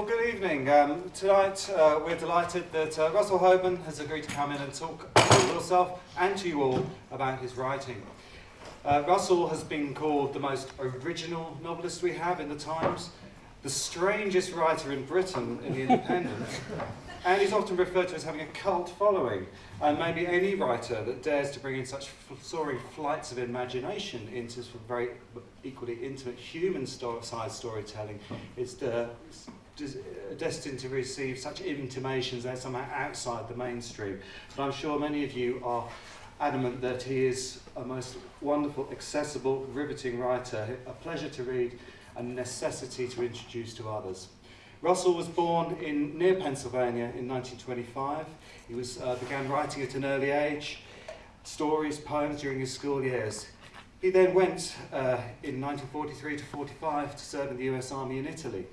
Well, good evening. Um, tonight uh, we're delighted that uh, Russell Hoban has agreed to come in and talk to yourself and to you all about his writing. Uh, Russell has been called the most original novelist we have in the Times, the strangest writer in Britain in the Independent, and he's often referred to as having a cult following. And maybe any writer that dares to bring in such soaring flights of imagination into some very equally intimate human-sized storytelling is uh, destined to receive such intimations that somehow outside the mainstream. But I'm sure many of you are adamant that he is a most wonderful, accessible, riveting writer, a pleasure to read, a necessity to introduce to others. Russell was born in near Pennsylvania in 1925. He was, uh, began writing at an early age, stories, poems during his school years. He then went uh, in 1943 to 45 to serve in the US Army in Italy.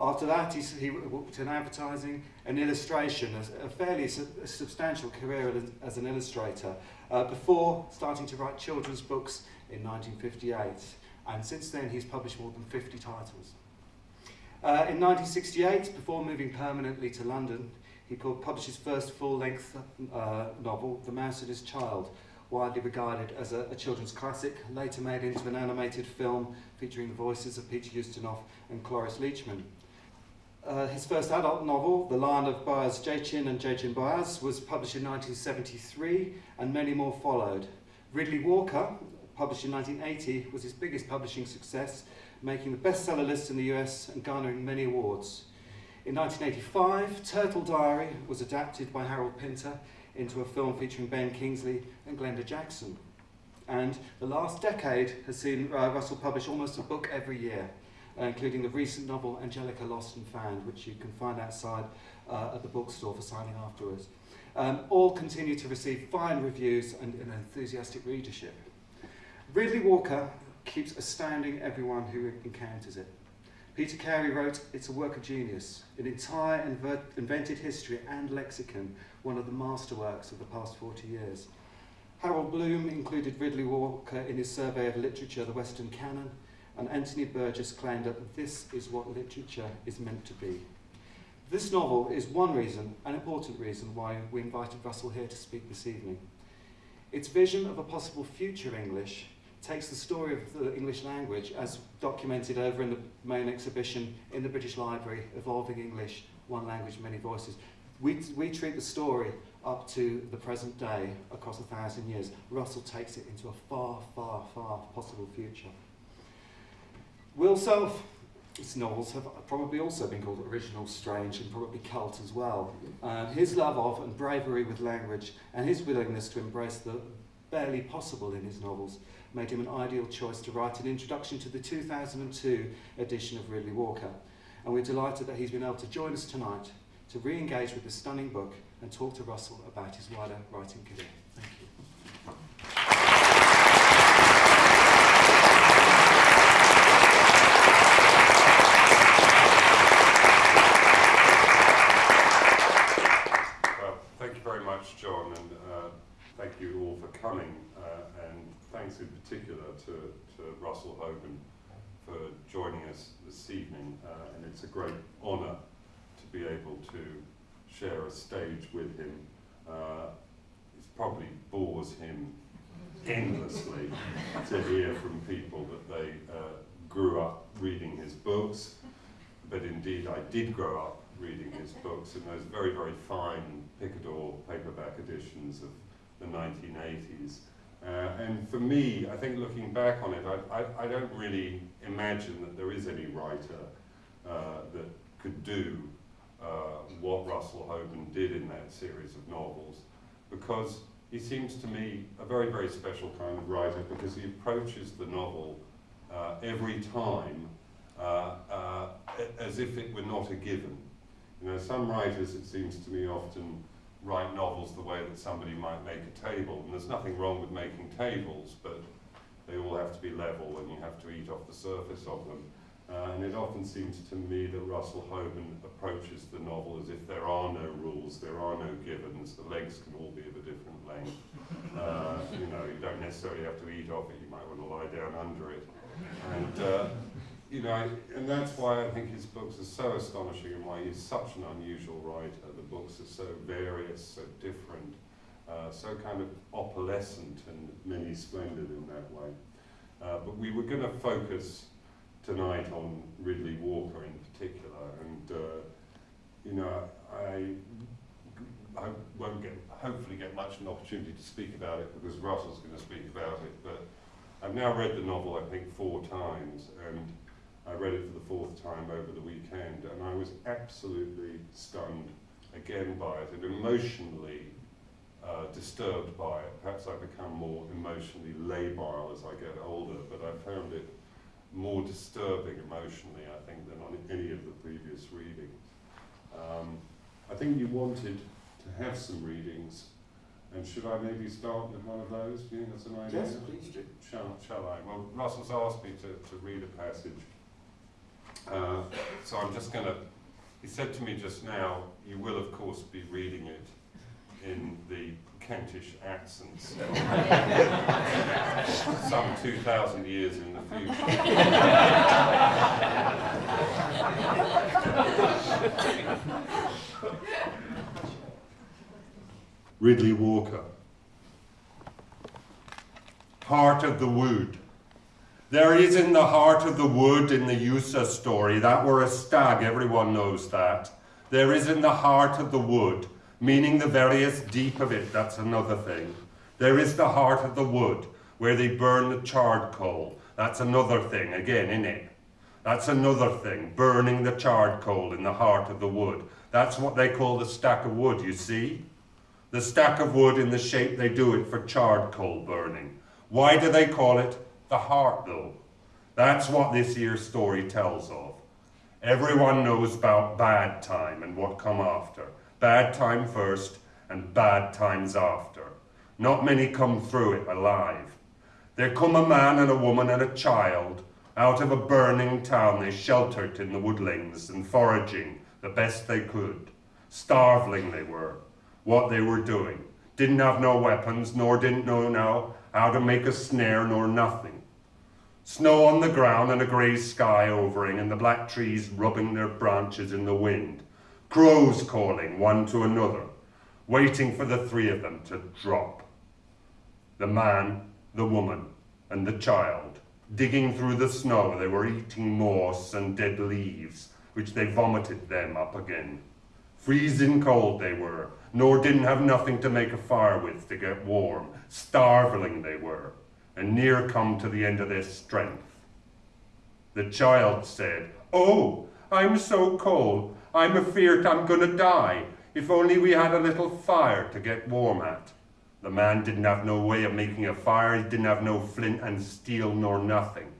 After that, he, he worked in advertising and illustration, a, a fairly su a substantial career as an illustrator, uh, before starting to write children's books in 1958. And since then, he's published more than 50 titles. Uh, in 1968, before moving permanently to London, he published his first full-length uh, novel, The Mouse and His Child, widely regarded as a, a, children's classic, later made into an animated film featuring the voices of Peter Ustinov and Cloris Leachman. Uh, his first adult novel, The Lion of Boaz Jachin and Jachin Boaz, was published in 1973 and many more followed. Riddley Walker, published in 1980, was his biggest publishing success, making the bestseller list in the US and garnering many awards. In 1985, Turtle Diary was adapted by Harold Pinter into a film featuring Ben Kingsley and Glenda Jackson. And the last decade has seen uh, Russell publish almost a book every year including the recent novel Angelica Lost and Found, which you can find outside uh, at the bookstore for signing afterwards. Um, all continue to receive fine reviews and an enthusiastic readership. Riddley Walker keeps astounding everyone who encounters it. Peter Carey wrote, it's a work of genius, an entire invented history and lexicon, one of the masterworks of the past 40 years. Harold Bloom included Riddley Walker in his survey of literature, the Western Canon, and Anthony Burgess claimed that this is what literature is meant to be. This novel is one reason, an important reason, why we invited Russell here to speak this evening. Its vision of a possible future English takes the story of the English language as documented over in the main exhibition in the British Library, Evolving English, One Language, Many Voices. We, we treat the story up to the present day across a thousand years. Russell takes it into a far, far, far possible future. Will Self, novels have probably also been called original, strange, and probably cult as well. Uh, his love of and bravery with language and his willingness to embrace the barely possible in his novels made him an ideal choice to write an introduction to the 2002 edition of Riddley Walker. And we're delighted that he's been able to join us tonight to re-engage with this stunning book and talk to Russell about his wider writing career. Thank you. All for coming, uh, and thanks in particular to, to Russell Hoban for joining us this evening. Uh, and it's a great honour to be able to share a stage with him. Uh, it probably bores him endlessly to hear from people that they uh, grew up reading his books, but indeed I did grow up reading his books in those very, very fine Picador paperback editions of the 1980s. Uh, and for me, I think looking back on it, I, I, I don't really imagine that there is any writer uh, that could do uh, what Russell Hoban did in that series of novels, because he seems to me a very, very special kind of writer because he approaches the novel uh, every time uh, uh, as if it were not a given. You know, some writers, it seems to me, often write novels the way that somebody might make a table. And there's nothing wrong with making tables, but they all have to be level and you have to eat off the surface of them. Uh, and it often seems to me that Russell Hoban approaches the novel as if there are no rules, there are no givens, the legs can all be of a different length. Uh, you know, you don't necessarily have to eat off it, you might want to lie down under it. And uh, you know, and that's why I think his books are so astonishing and why he's such an unusual writer. The books are so various, so different, uh, so kind of opalescent and many splendid in that way. Uh, but we were going to focus tonight on Riddley Walker in particular, and uh, you know, I, I won't get, hopefully get much of an opportunity to speak about it because Russell's going to speak about it, but I've now read the novel, I think, four times, and I read it for the fourth time over the weekend, and I was absolutely stunned again by it, and emotionally uh, disturbed by it. Perhaps I become more emotionally labile as I get older, but I found it more disturbing emotionally, I think, than on any of the previous readings. Um, I think you wanted to have some readings, and should I maybe start with one of those? Do you think that's an idea? Yes, please do. Shall, shall I? Well, Russell's asked me to, to read a passage. Uh, so I'm just going to, he said to me just now, you will of course be reading it in the Kentish accents some 2,000 years in the future. Riddley Walker. Heart of the Wood. There is in the heart of the wood in the Eusa story, that were a stag, everyone knows that. There is in the heart of the wood, meaning the various deep of it, that's another thing. There is the heart of the wood, where they burn the charred coal, that's another thing, again, in it. That's another thing, burning the charred coal in the heart of the wood. That's what they call the stack of wood, you see? The stack of wood in the shape they do it for charred coal burning. Why do they call it the heart, though? That's what this year's story tells of. Everyone knows about bad time and what come after. Bad time first and bad times after. Not many come through it alive. There come a man and a woman and a child. Out of a burning town they sheltered in the woodlands and foraging the best they could. Starveling they were, what they were doing. Didn't have no weapons, nor didn't know now how to make a snare nor nothing. Snow on the ground and a grey sky overing and the black trees rubbing their branches in the wind. Crows calling one to another, waiting for the three of them to drop. The man, the woman, and the child. Digging through the snow, they were eating moss and dead leaves, which they vomited them up again. Freezing cold they were, nor didn't have nothing to make a fire with to get warm. Starveling they were, and near come to the end of their strength. The child said, Oh, I'm so cold, I'm afeard I'm gonna die. If only we had a little fire to get warm at. The man didn't have no way of making a fire, he didn't have no flint and steel nor nothing.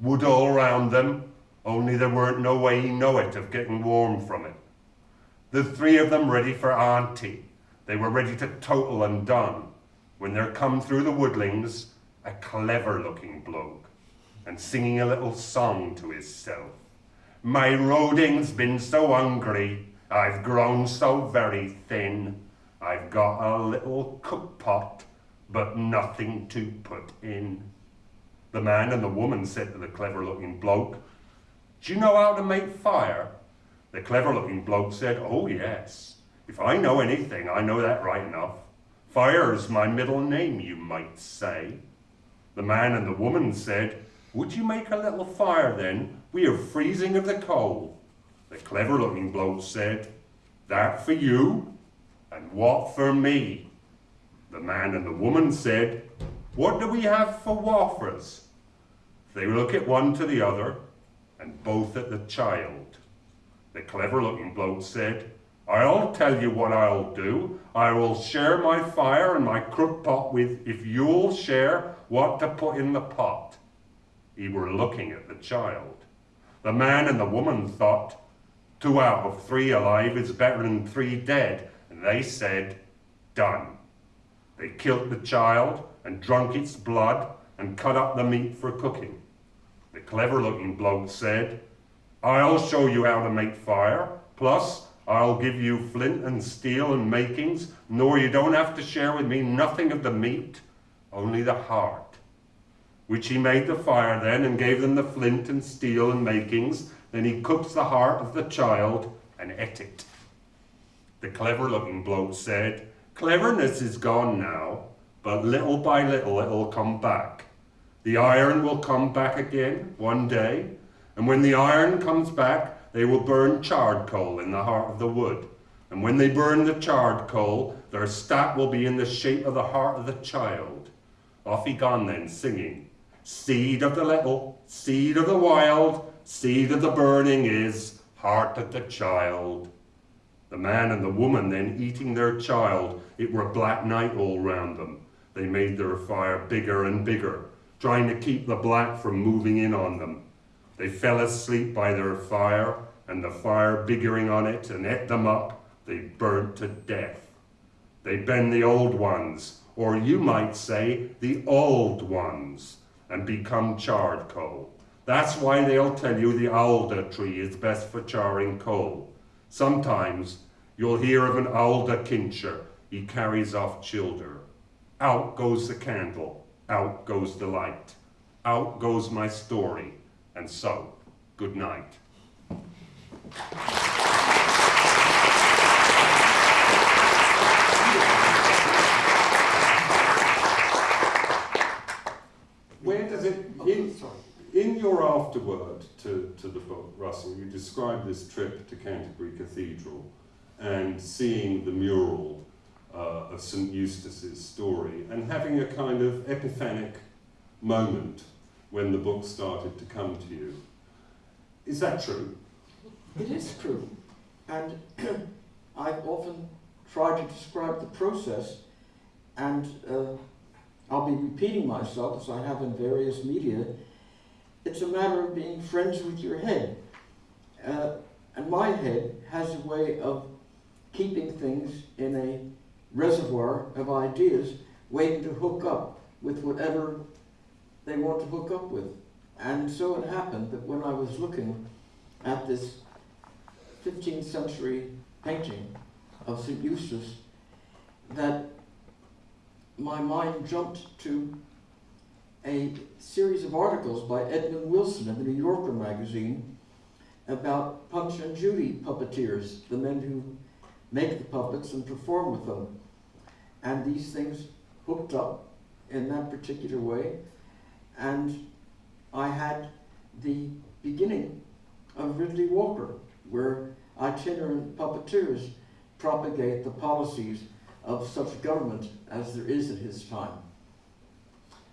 Wood all round them, only there weren't no way he know it of getting warm from it. The three of them ready for auntie. They were ready to total and done. When there come through the woodlings a clever looking bloke and singing a little song to hisself. My roding's been so hungry, I've grown so very thin. I've got a little cook pot, but nothing to put in. The man and the woman said to the clever looking bloke, Do you know how to make fire? The clever looking bloke said, Oh, yes. If I know anything, I know that right enough. Fire's my middle name, you might say. The man and the woman said, Would you make a little fire then? We are freezing of the cold. The clever looking bloke said, That for you? And what for me? The man and the woman said, What do we have for wafers? They look at one to the other, and both at the child. The clever looking bloke said, I'll tell you what I'll do. I will share my fire and my crook pot with if you'll share what to put in the pot. He were looking at the child. The man and the woman thought, two out of three alive is better than three dead, and they said, done. They killed the child and drunk its blood and cut up the meat for cooking. The clever looking bloke said, I'll show you how to make fire, plus I'll give you flint and steel and makings, nor you don't have to share with me nothing of the meat, only the heart. which he made the fire then and gave them the flint and steel and makings. Then he cooked the heart of the child and ate it. The clever looking bloke said, Cleverness is gone now, but little by little it'll come back. The iron will come back again one day, and when the iron comes back, they will burn charred coal in the heart of the wood. And when they burn the charred coal, their staff will be in the shape of the heart of the child. Off he gone then, singing, Seed of the little, seed of the wild, seed of the burning is heart of the child. The man and the woman then eating their child, it were black night all round them. They made their fire bigger and bigger, trying to keep the black from moving in on them. They fell asleep by their fire, and the fire biggering on it and ate them up, they burnt to death. They been the old ones, or you might say the old ones, and become charred coal. That's why they'll tell you the alder tree is best for charring coal. Sometimes you'll hear of an alder kincher, he carries off childer. Out goes the candle, out goes the light, out goes my story, and so, good night. Where in, in your afterword to, to the book, Russell, you describe this trip to Canterbury Cathedral and seeing the mural uh, of St Eustace's story and having a kind of epiphanic moment when the book started to come to you. Is that true? It is true. And I've often tried to describe the process, and uh, I'll be repeating myself as I have in various media. It's a matter of being friends with your head. Uh, and my head has a way of keeping things in a reservoir of ideas waiting to hook up with whatever they want to hook up with. And so it happened that when I was looking at this 15th century painting of St. Eustace, that my mind jumped to a series of articles by Edmund Wilson in the New Yorker magazine about Punch and Judy puppeteers, the men who make the puppets and perform with them. And these things hooked up in that particular way. And I had the beginning of Riddley Walker, where itinerant puppeteers propagate the policies of such a government as there is at his time.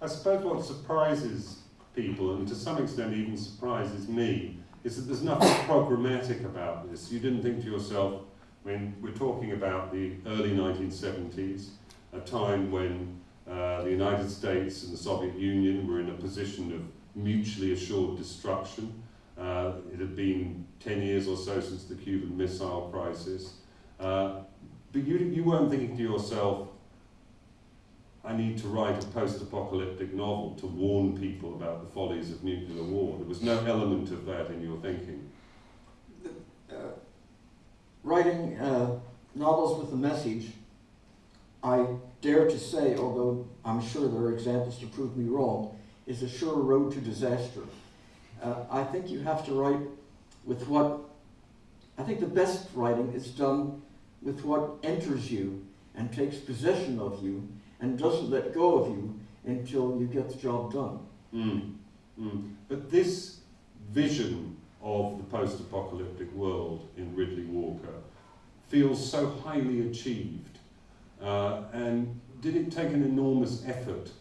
I suppose what surprises people, and to some extent even surprises me, is that there's nothing programmatic about this. You didn't think to yourself, when we're talking about the early 1970s, a time when uh, the United States and the Soviet Union were in a position of mutually assured destruction. Uh, it had been 10 years or so since the Cuban Missile Crisis. Uh, but you, you weren't thinking to yourself, I need to write a post-apocalyptic novel to warn people about the follies of nuclear war. There was no element of that in your thinking. Uh, writing uh, novels with a message, I dare to say, although I'm sure there are examples to prove me wrong, is a sure road to disaster. Uh, I think you have to write with what, I think the best writing is done with what enters you and takes possession of you and doesn't let go of you until you get the job done. Mm. Mm. But this vision of the post-apocalyptic world in Riddley Walker feels so highly achieved. Uh, and did it take an enormous effort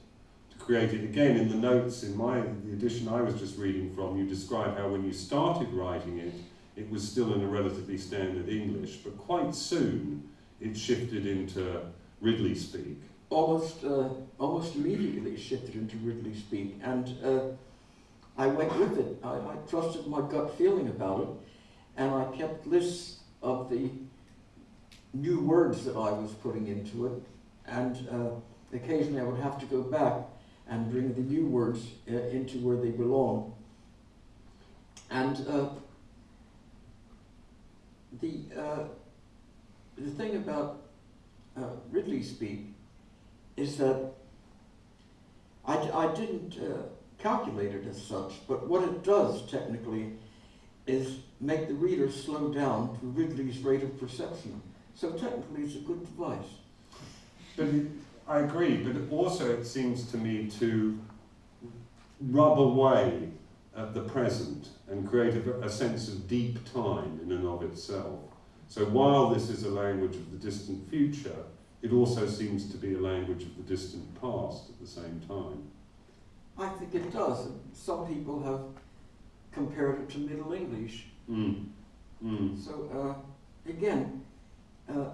to create it? Again, in the notes in my the edition I was just reading from, you describe how when you started writing it, it was still in a relatively standard English, but quite soon it shifted into Riddley speak almost uh, almost immediately shifted into Riddley speak, and uh, I went with it. I, I, trusted my gut feeling about it, and I kept lists of the new words that I was putting into it, and uh, occasionally I would have to go back and bring the new words uh, into where they belong. And uh, the uh, the thing about Riddley speak is that I, I didn't uh, it as such, but what it does technically is make the reader slow down to Riddley's rate of perception. So technically it's a good device. But it, I agree, but also it seems to me to rub away at the present and create a, a sense of deep time in and of itself. So while this is a language of the distant future, it also seems to be a language of the distant past at the same time. I think it does. Some people have compared it to Middle English. Mm. Mm. So uh, again, uh,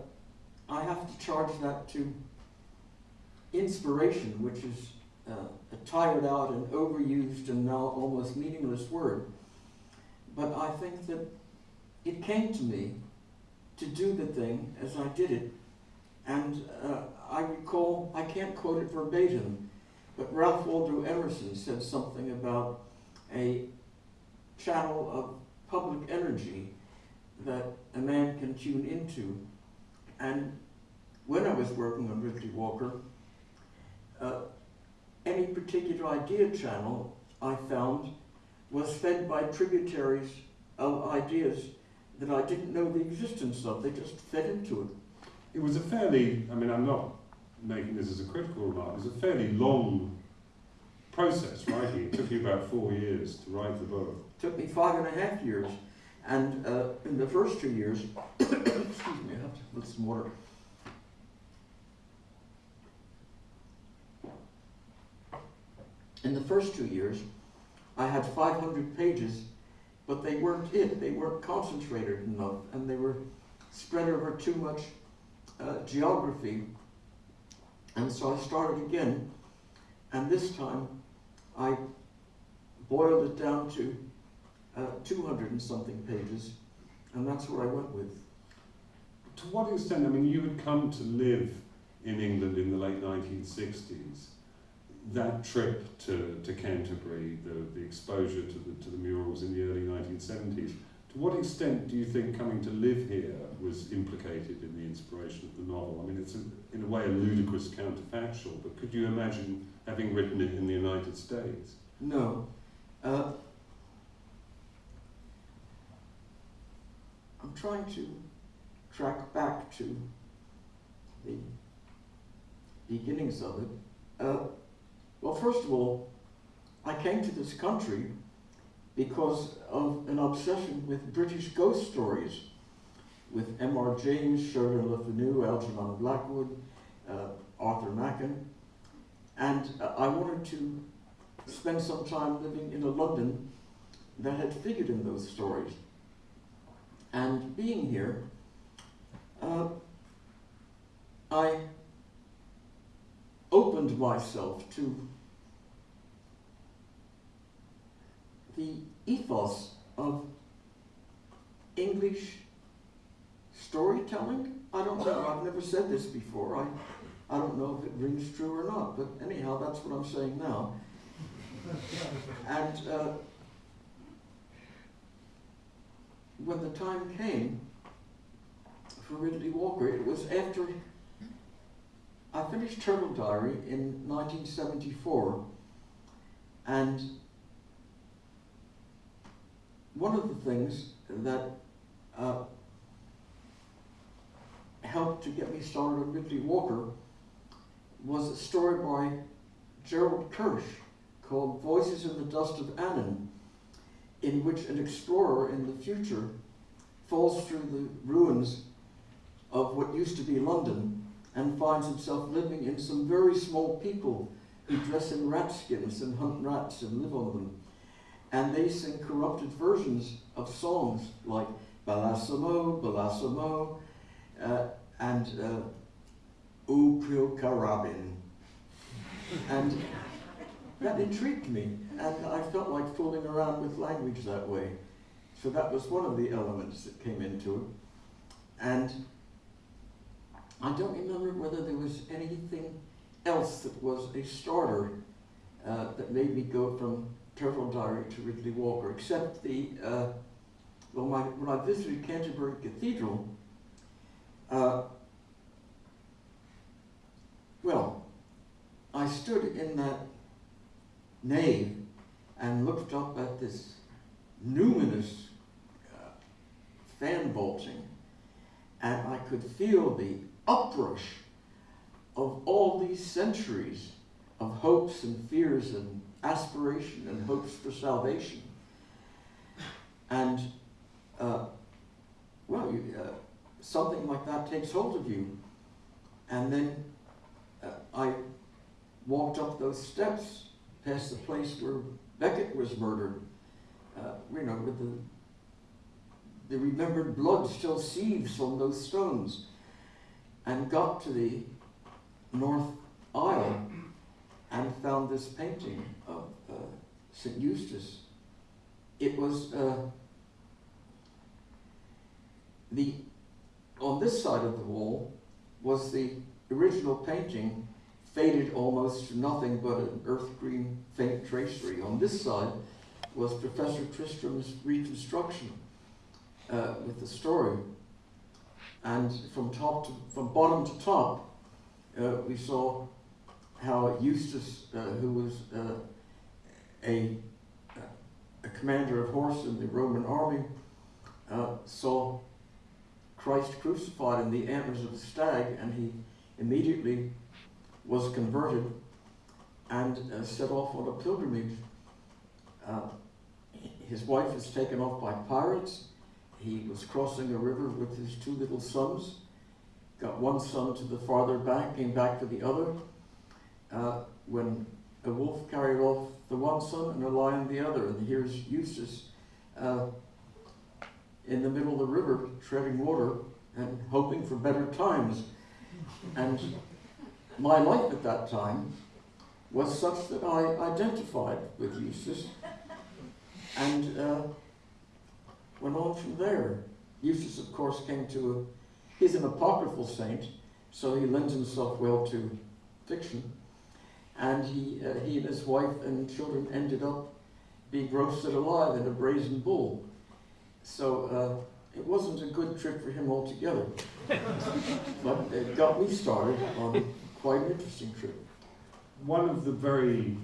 I have to charge that to inspiration, which is uh, a tired out and overused and now almost meaningless word. But I think that it came to me to do the thing as I did it. And uh, I recall, I can't quote it verbatim, but Ralph Waldo Emerson said something about a channel of public energy that a man can tune into. And when I was working on Riddley Walker, uh, any particular idea channel I found was fed by tributaries of ideas that I didn't know the existence of. They just fed into it. It was a fairly, I mean, I'm not making this as a critical remark, it was a fairly long process writing. It took you about four years to write the book. It took me five and a half years. And uh, in the first two years, excuse me, I have to put some water. In the first two years, I had 500 pages, but they weren't it. They weren't concentrated enough, and they were spread over too much uh, geography. And so I started again, and this time I boiled it down to uh, 200 and something pages, and that's what I went with. To what extent, I mean, you had come to live in England in the late 1960s. That trip to, to Canterbury, the, the exposure to the, to the murals in the early 1970s, to what extent do you think coming to live here was implicated in the inspiration of the novel? I mean, it's a, in a way a ludicrous counterfactual, but could you imagine having written it in the United States? No. Uh, I'm trying to track back to the beginnings of it. Uh, well, first of all, I came to this country because of an obsession with British ghost stories, with M.R. James, Sheridan Le Fanu, Algernon Blackwood, uh, Arthur Machen, and uh, I wanted to spend some time living in a London that had figured in those stories. And being here, uh, I opened myself to the ethos of English storytelling. I don't know, I've never said this before. I, I don't know if it rings true or not, but anyhow, that's what I'm saying now. And uh, when the time came for Riddley Walker, it was after I finished Turtle Diary in 1974, and one of the things that uh, helped to get me started on Riddley Walker was a story by Gerald Kersh called Voices in the Dust of Annan, in which an explorer in the future falls through the ruins of what used to be London and finds himself living in some very small people who dress in rat skins and hunt rats and live on them. And they sing corrupted versions of songs like Balasamo, Balasamo, uh, and uh, Karabin. And that intrigued me, and I felt like fooling around with language that way. So that was one of the elements that came into it. And I don't remember whether there was anything else that was a starter uh, that made me go from Turtle Diary to Riddley Walker, except the, uh, well, my, when I visited Canterbury Cathedral, uh, well, I stood in that nave and looked up at this numinous uh, fan vaulting, and I could feel the uprush of all these centuries of hopes and fears and aspiration and hopes for salvation. And, uh, well, you, uh, something like that takes hold of you. And then uh, I walked up those steps past the place where Becket was murdered, uh, you know, with the, the remembered blood still seethes on those stones, and got to the north aisle and found this painting of uh, St. Eustace. It was uh, the, on this side of the wall was the original painting faded almost to nothing but an earth green faint tracery. On this side was Professor Tristram's reconstruction uh, with the story. And from top to, from bottom to top, uh, we saw how Eustace, uh, who was uh, a, a commander of horse in the Roman army, uh, saw Christ crucified in the antlers of a stag, and he immediately was converted and uh, set off on a pilgrimage. Uh, his wife was taken off by pirates. He was crossing a river with his two little sons. Got one son to the farther bank, came back for the other. Uh, when a wolf carried off the one son and a lion the other, and here's Eustace uh, in the middle of the river treading water and hoping for better times. And my life at that time was such that I identified with Eustace and uh, went on from there. Eustace, of course, came to a, he's an apocryphal saint, so he lends himself well to fiction. And he, uh, he and his wife and children ended up being roasted alive in a brazen bull. So uh, it wasn't a good trip for him altogether. but it got me started on quite an interesting trip. One of the very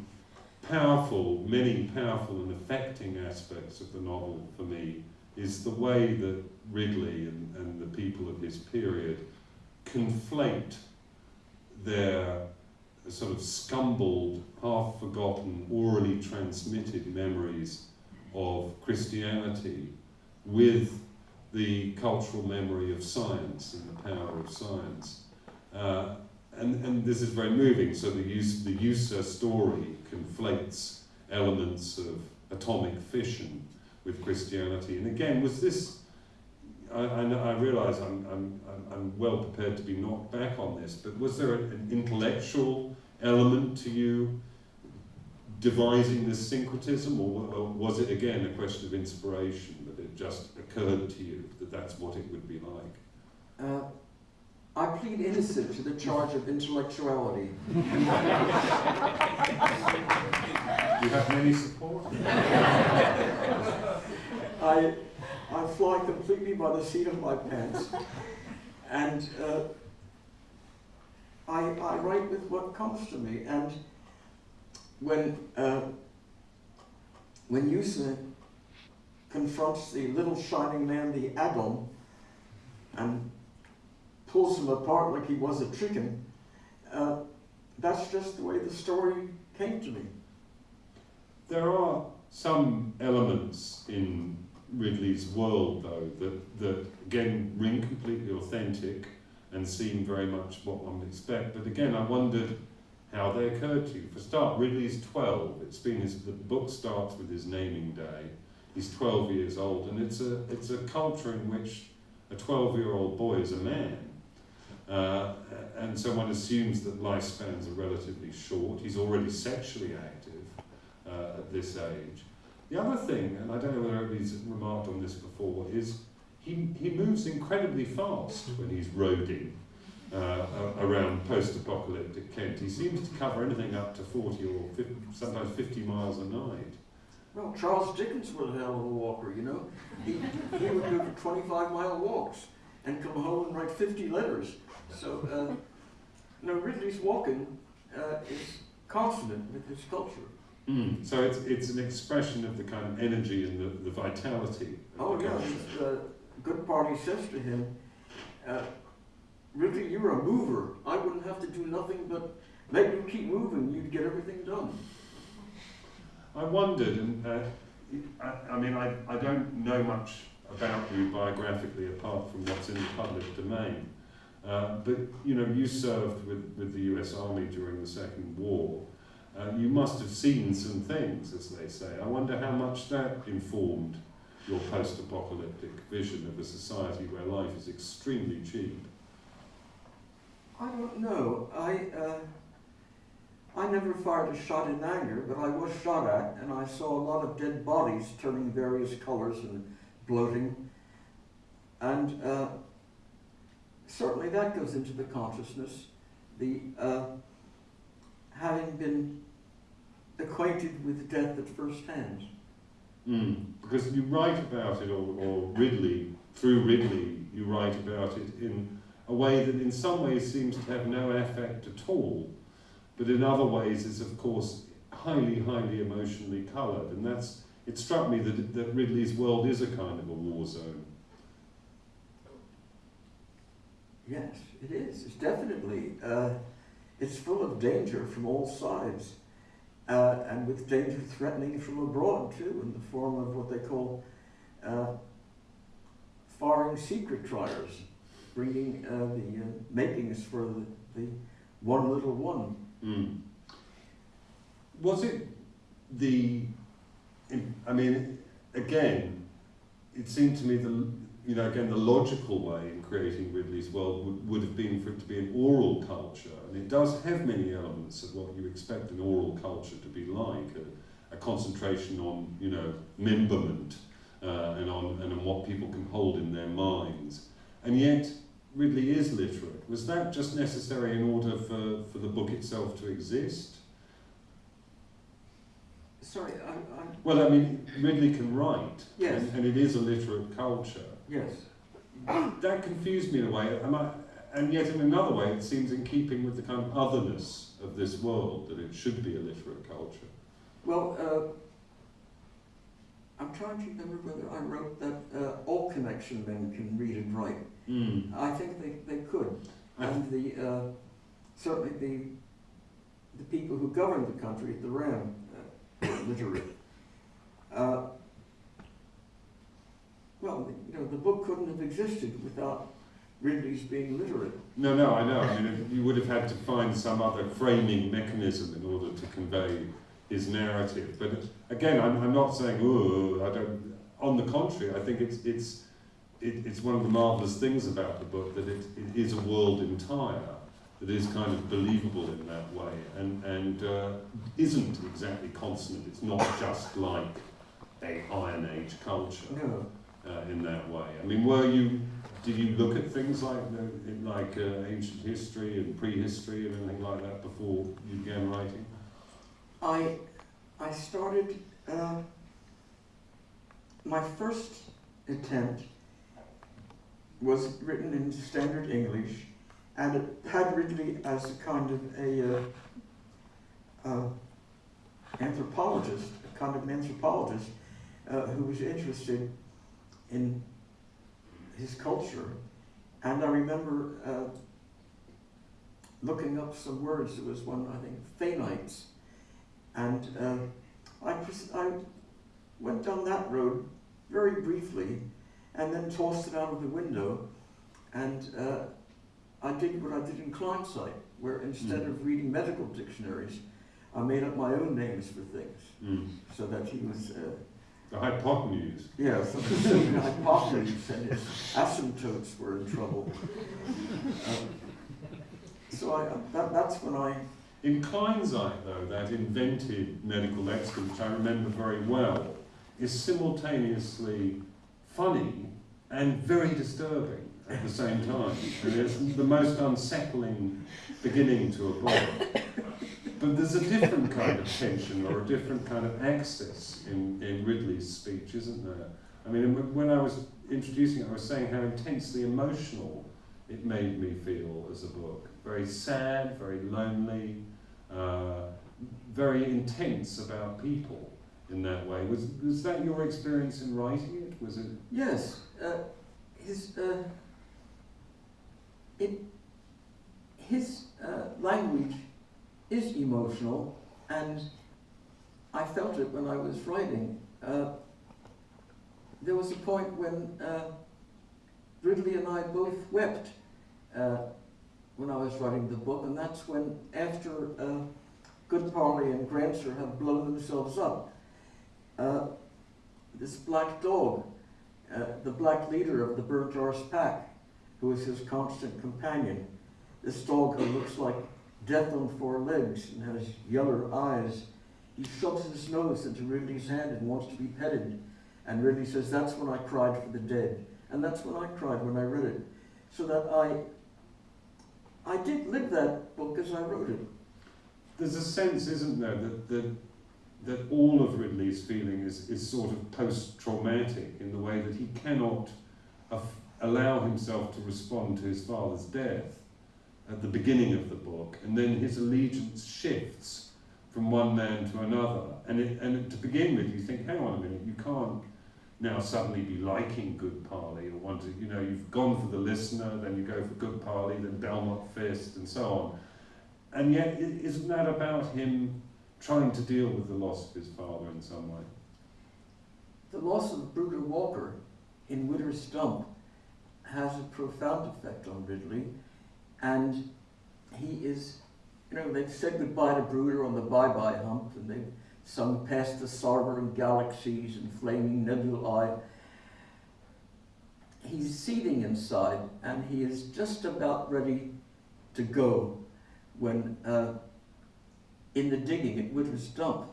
powerful, many powerful and affecting aspects of the novel for me is the way that Riddley and, and the people of his period conflate their sort of scumbled, half-forgotten, orally transmitted memories of Christianity with the cultural memory of science and the power of science. Uh, and, and this is very moving. So the use the Eusa story conflates elements of atomic fission with Christianity. And again, was this? I, I, I realise I'm, I'm, I'm well prepared to be knocked back on this, but was there an intellectual element to you devising this syncretism, or, or was it again a question of inspiration that it just occurred to you that that's what it would be like? Uh, I plead innocent to the charge of intellectuality. You have many support? I, I fly completely by the seat of my pants. And uh, I, I write with what comes to me. And when, uh, when Eusa confronts the little shining man, the Adam, and pulls him apart like he was a chicken, uh, that's just the way the story came to me. There are some elements in Riddley's world, though, that, that again ring completely authentic and seem very much what one would expect. But again, I wondered how they occurred to you. For start, Riddley's 12. It's been his, the book starts with his naming day. He's 12 years old, and it's a, it's a culture in which a 12 year old boy is a man. Uh, and so one assumes that lifespans are relatively short. He's already sexually active uh, at this age. The other thing, and I don't know whether anybody's remarked on this before, is he, he moves incredibly fast when he's roading uh, around post-apocalyptic Kent. He seems to cover anything up to 40 or 50, sometimes 50 miles a night. Well, Charles Dickens was a hell of a walker, you know. He, he would do 25 mile walks and come home and write 50 letters. So, uh, no, Riddley's walking uh, is consonant with his culture. Mm. So it's, it's an expression of the kind of energy and the, the vitality. Oh, the yeah, culture. the good party says to him, uh, Riddley, you're a mover. I wouldn't have to do nothing but let you keep moving. You'd get everything done. I wondered, and uh, I, I mean, I, I don't know much about you biographically apart from what's in the public domain. Uh, but you know, you served with, with the U.S. Army during the Second War. Uh, you must have seen some things, as they say. I wonder how much that informed your post-apocalyptic vision of a society where life is extremely cheap. I don't know. I uh, I never fired a shot in anger, but I was shot at, and I saw a lot of dead bodies turning various colors and bloating, and uh, certainly that goes into the consciousness. The uh, having been acquainted with death at first hand. Mm. Because you write about it, or, or Riddley, through Riddley, you write about it in a way that in some ways seems to have no affect at all, but in other ways is of course highly, highly emotionally coloured. And that's, it struck me that, that Riddley's world is a kind of a war zone. Yes, it is. It's definitely. Uh, it's full of danger from all sides, uh, and with danger threatening from abroad too, in the form of what they call uh, foreign secret triers, bringing uh, the uh, makings for the, the one little one. Mm. Was it the, I mean, again, it seemed to me the, you know, again, the logical way in creating Riddley's world would, would have been for it to be an oral culture, and it does have many elements of what you expect an oral culture to be like, a, a concentration on, you know, memberment, uh, and on and on what people can hold in their minds, and yet Riddley is literate. Was that just necessary in order for, for the book itself to exist? Sorry, I, I, Well, I mean, Riddley can write, Yes. and, and it is a literate culture. Yes. That confused me in a way, I, and yet in another way it seems in keeping with the kind of otherness of this world, that it should be a literate culture. Well, uh, I'm trying to remember whether I wrote that uh, all connection men can read and write. Mm. I think they, they could. And the, uh, certainly the, the people who govern the country at the RAM uh, were literate. Well, you know, the book couldn't have existed without Riddley's being literate. No, no, I know. I mean, you would have had to find some other framing mechanism in order to convey his narrative. But again, I'm, I'm not saying, oh, I don't. On the contrary, I think it's it's it, it's one of the marvelous things about the book that it, it is a world entire that is kind of believable in that way and and uh, isn't exactly consonant. It's not just like a Iron Age culture No. Uh, in that way. I mean, were you? Did you look at things like the, like uh, ancient history and prehistory and anything like that before you began writing? I, I started, uh, my first attempt was written in standard English, and it had Riddley as a kind of a uh, uh, anthropologist, a kind of an anthropologist uh, who was interested in his culture. And I remember uh, looking up some words. There was one, I think, Thanites. And uh, I, I went down that road very briefly and then tossed it out of the window. And uh, I did what I did in Kleinzeit, where instead Mm. of reading medical dictionaries, I made up my own names for things Mm. so that he was, uh, The hypotenuse. yeah, so the hypotheses and his asymptotes were in trouble. Um, so I, that, that's when I In Kleinzeit, though, that invented medical lexicon, which I remember very well, is simultaneously funny and very disturbing at the same time. And it's the most unsettling beginning to a book. But there's a different kind of tension or a different kind of access in, in Riddley's speech, isn't there? I mean, when I was introducing it, I was saying how intensely emotional it made me feel as a book. Very sad, very lonely, uh, very intense about people in that way. Was, was that your experience in writing it? Was it? Yes, uh, his uh, it his uh, language is emotional, and I felt it when I was writing. Uh, there was a point when uh, Riddley and I both wept uh, when I was writing the book, and that's when, after uh, Goodparley and Granser have blown themselves up, uh, this black dog, uh, the black leader of the Burnt Arse pack, who is his constant companion, this dog who looks like death on four legs and has yellow eyes, he shoves his nose into Riddley's hand and wants to be petted. And Riddley says, that's when I cried for the dead. And that's when I cried when I read it. So that I, I did live that book as I wrote it. There's a sense, isn't there, that, that, that all of Riddley's feeling is, is sort of post-traumatic in the way that he cannot allow himself to respond to his father's death at the beginning of the book, and then his allegiance shifts from one man to another. And, it, and to begin with, you think, hang on a minute, you can't now suddenly be liking Goodparley or want to, you know, you've gone for the Lissener, then you go for Goodparley, then Belnot Phist, and so on. And yet, isn't that about him trying to deal with the loss of his father in some way? The loss of Brooder Walker in Widder's Stump has a profound effect on Riddley, and he is, you know, they've said goodbye to Brooder on the bye-bye hump, and they've sung past the sovereign galaxies and flaming nebulae. He's seething inside, and he is just about ready to go when, uh, in the digging at Widder's Dump,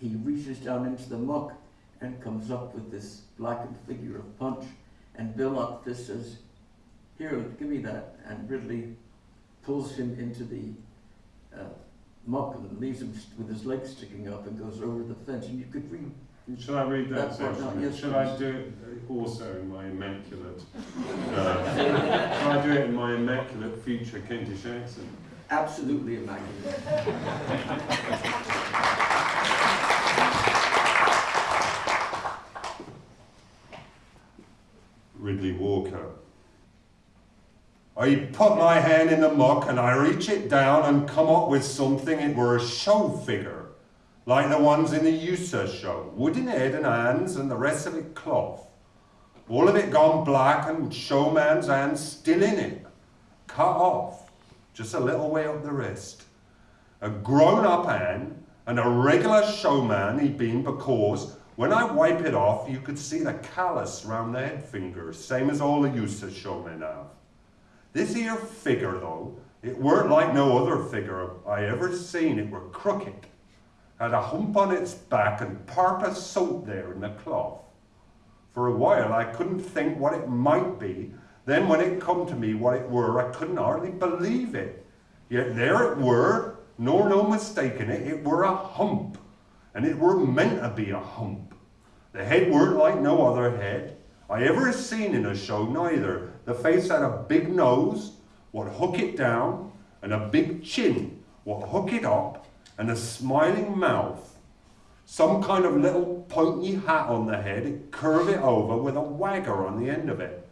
he reaches down into the muck and comes up with this blackened figure of Punch, and Bill Phist says, here, give me that, and Riddley pulls him into the uh, muck and leaves him with his legs sticking up and goes over the fence. And you could read. Should I read that, that section? Yes, Should please. I do it also in my immaculate? Uh, should I do it in my immaculate future Kentish accent? Absolutely immaculate. Riddley Walker. I put my hand in the muck and I reach it down and come up with something. It were a show figure, like the ones in the Eusa show. Wooden head and hands and the rest of it cloth. All of it gone black and showman's hands still in it. Cut off, just a little way up the wrist. A grown-up hand and a regular showman he'd been because when I wipe it off, you could see the callus round the head finger, same as all the Eusa showmen have. This here figure, though, it weren't like no other figure I ever seen. It were crooked. Had a hump on its back and part of soap there in the cloth. For a while I couldn't think what it might be. Then when it come to me what it were, I couldn't hardly believe it. Yet there it were, nor no mistaking it, it were a hump. And it were meant to be a hump. The head weren't like no other head I ever seen in a show neither. The face had a big nose, what hook it down, and a big chin, what hook it up, and a smiling mouth. Some kind of little pointy hat on the head, curve it over with a wagger on the end of it.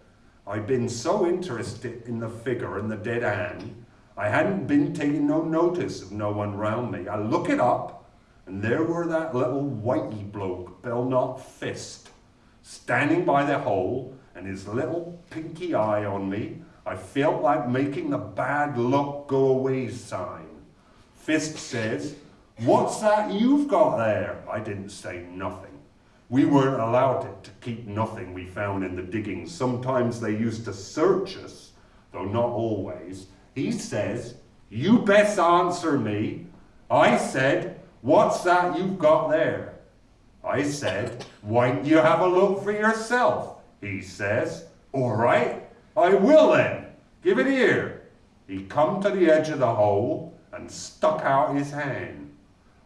I'd been so interested in the figure and the dead hand, I hadn't been taking no notice of no one round me. I look it up, and there were that little whitey bloke, Belnot Phist, standing by the hole, and his little pinky eye on me, I felt like making the bad luck go away sign. Phist says, What's that you've got there? I didn't say nothing. We weren't allowed to keep nothing we found in the diggings. Sometimes they used to search us, though not always. He says, You best answer me. I said, What's that you've got there? I said, Why don't you have a look for yourself? He says, All right, I will then. Give it here. He come to the edge of the hole and stuck out his hand.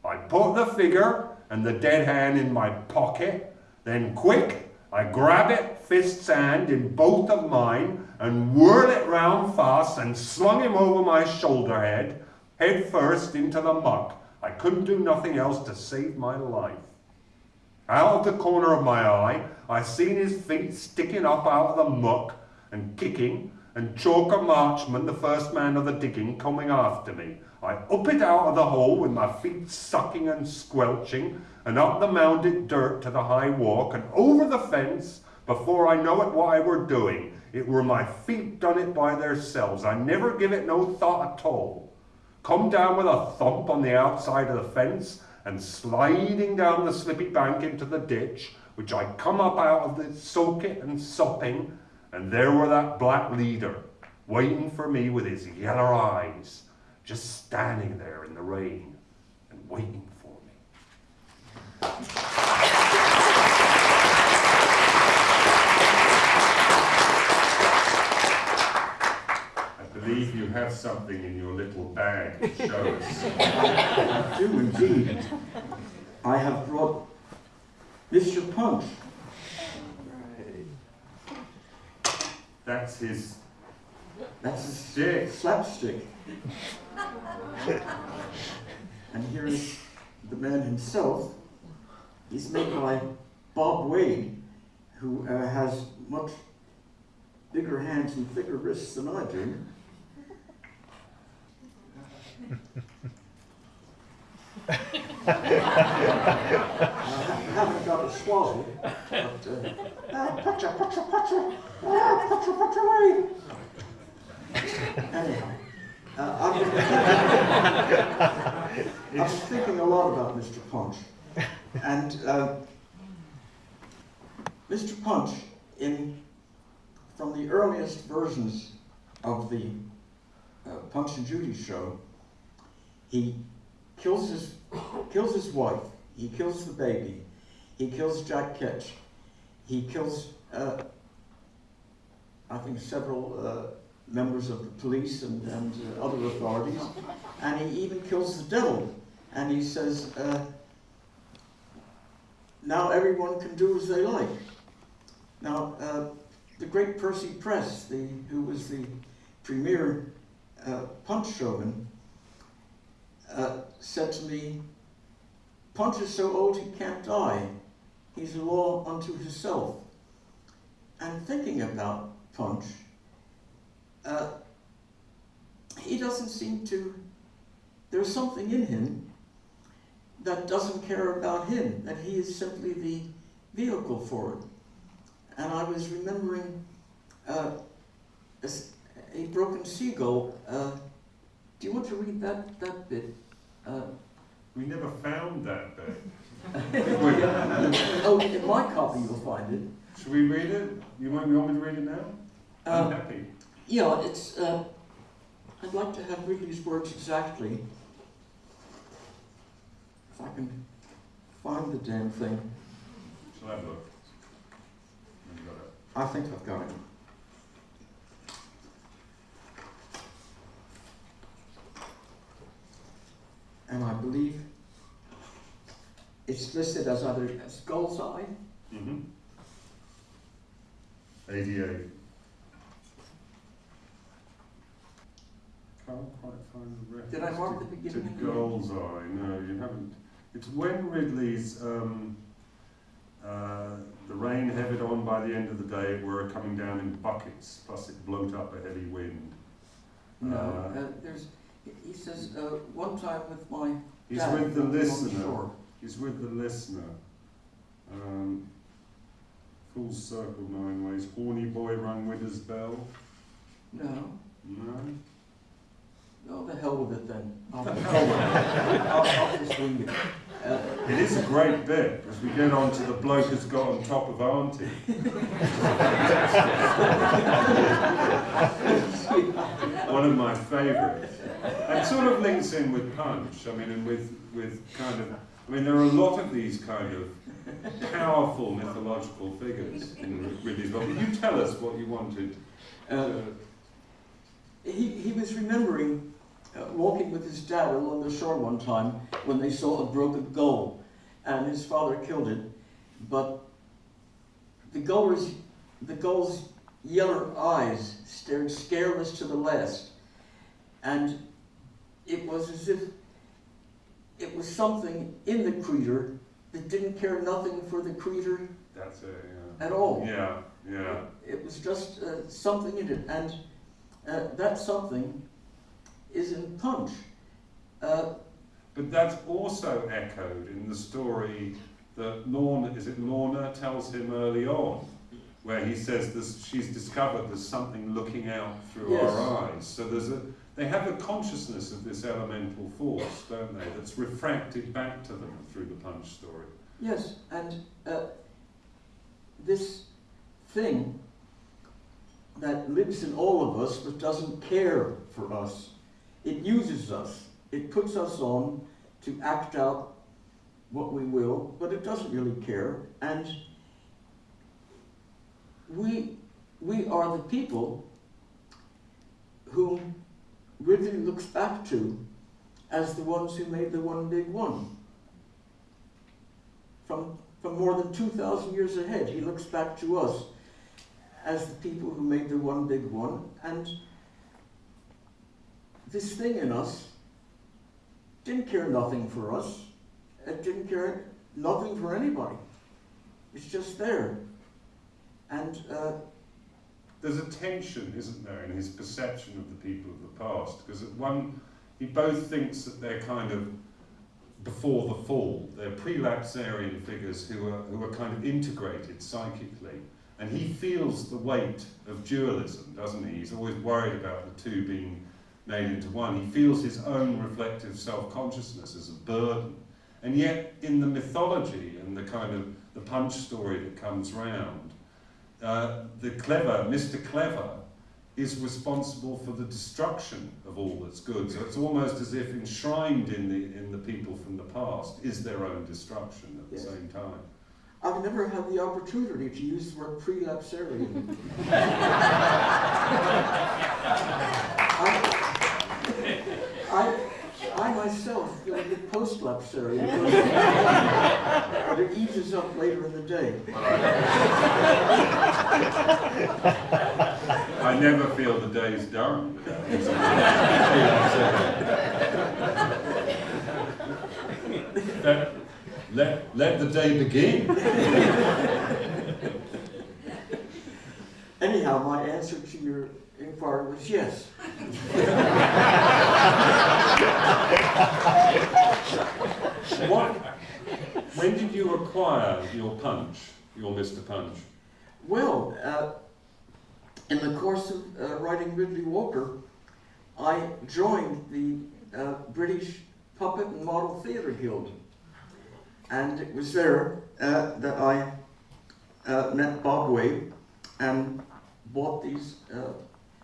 I put the figure and the dead hand in my pocket. Then quick, I grab it, Phist's hand in both of mine, and whirl it round fast and slung him over my shoulder head, head first into the muck, I couldn't do nothing else to save my life. Out of the corner of my eye, I seen his feet sticking up out of the muck and kicking, and Chalker Marchman, the first man of the digging, coming after me. I up it out of the hole with my feet sucking and squelching, and up the mounded dirt to the high walk, and over the fence, before I know it what I were doing. It were my feet done it by theirselves. I never give it no thought at all. Come down with a thump on the outside of the fence, and sliding down the slippy bank into the ditch, which I come up out of the socket and sopping, and there were that black leader, waiting for me with his yeller eyes, just standing there in the rain and waiting for me. Believe you have something in your little bag to show us. I do indeed. I have brought Mr. Punch. That's his That's his stick. slapstick. and here is the man himself. He's made by Bob Wade, who uh, has much bigger hands and thicker wrists than I do. I haven't got a swallow. Anyhow, uh, been, I've thinking a lot about Mr. Punch. And uh, Mr. Punch, in, from the earliest versions of the uh, Punch and Judy show, he kills his, kills his wife, he kills the baby, he kills Jack Ketch, he kills, uh, I think, several uh, members of the police and, and uh, other authorities, and he even kills the devil. And he says, uh, now everyone can do as they like. Now, uh, the great Percy Press, the, who was the premier uh, punch showman, uh, said to me, Punch is so old he can't die. He's a law unto himself. And thinking about Punch, uh, he doesn't seem to, there's something in him that doesn't care about him, that he is simply the vehicle for it. And I was remembering uh, a, a broken seagull. Uh, do you want to read that, that bit? Uh, We never found that bit. oh, in my copy you'll find it. Should we read it? You want, me to read it now? I'm Uh, happy. yeah, it's, uh, I'd like to have Riddley's words exactly. If I can find the damn thing. Shall I have a look? You got it. I think I've got it. And I believe it's listed as either as skull's eye. Mm-hmm. Eighty-eight. Can't quite find the reference. Did I mark to- the beginning To and? Gold's Eye, no, you haven't. It's when Riddley's, um, uh, the rain heavy on by the end of the day were coming down in buckets, plus it blowed up a heavy wind. No, Uh, uh, there's, he- says, uh, one time with my He's dad with the Lissener. shore. He's with the Lissener. Um, full circle nine ways. Horny boy rung his bell. No, No. no, the hell with it then. I'll, I'll, I'll just wing it. Uh, It is a great bit as we get on to the bloke who's got on top of Auntie. One of my favourites. And sort of links in with Punch. I mean, and with with kind of. I mean, there are a lot of these kind of powerful mythological figures in Riddley's book. You tell us what you wanted. uh, he, he was remembering uh, walking with his dad along the shore one time when they saw a broken gull and his father killed it. But the guller's, the gull's yellow eyes stared scareless to the last. And it was as if it was something in the creator that didn't care nothing for the creator That's it, yeah. at all. Yeah, yeah. It was just uh, something in it, and uh, that something is in Punch. Uh, But that's also echoed in the story that Lorna, is it Lorna, tells him early on, where he says this, she's discovered there's something looking out through Yes. our eyes. So there's a, they have a consciousness of this elemental force, don't they, that's refracted back to them through the punch story. yes, and uh, this thing that lives in all of us but doesn't care for us, it uses us. It puts us on to act out what we will, but it doesn't really care. And we, we are the people whom Riddley looks back to as the ones who made the one big one. From, from more than 2,000 years ahead, he looks back to us as the people who made the one big one. And this thing in us didn't care nothing for us. It didn't care nothing for anybody. It's just there. And uh, There's a tension, isn't there, in his perception of the people of the past? Because at one, he both thinks that they're kind of before the fall, they're prelapsarian figures who are, who are kind of integrated psychically. And he feels the weight of dualism, doesn't he? He's always worried about the two being made into one. He feels his own reflective self-consciousness as a burden. And yet, in the mythology and the kind of the punch story that comes round, uh, the clever, Mr. Clever, is responsible for the destruction of all that's good. So it's almost as if enshrined in the in the people from the past is their own destruction at the Yes. same time. I've never had the opportunity to use the word prelapsarian. I, I, I myself feel a bit post-lapsarian, but it eases up later in the day. I never feel the day's done. without let, let, let the day begin. Anyhow, my answer to your inquiry was yes. What, when did you acquire your punch, your Mr. Punch? Well, uh, in the course of uh, writing Riddley Walker, I joined the uh, British Puppet and Model Theatre Guild. And it was there uh, that I uh, met Bob Way and bought these, uh,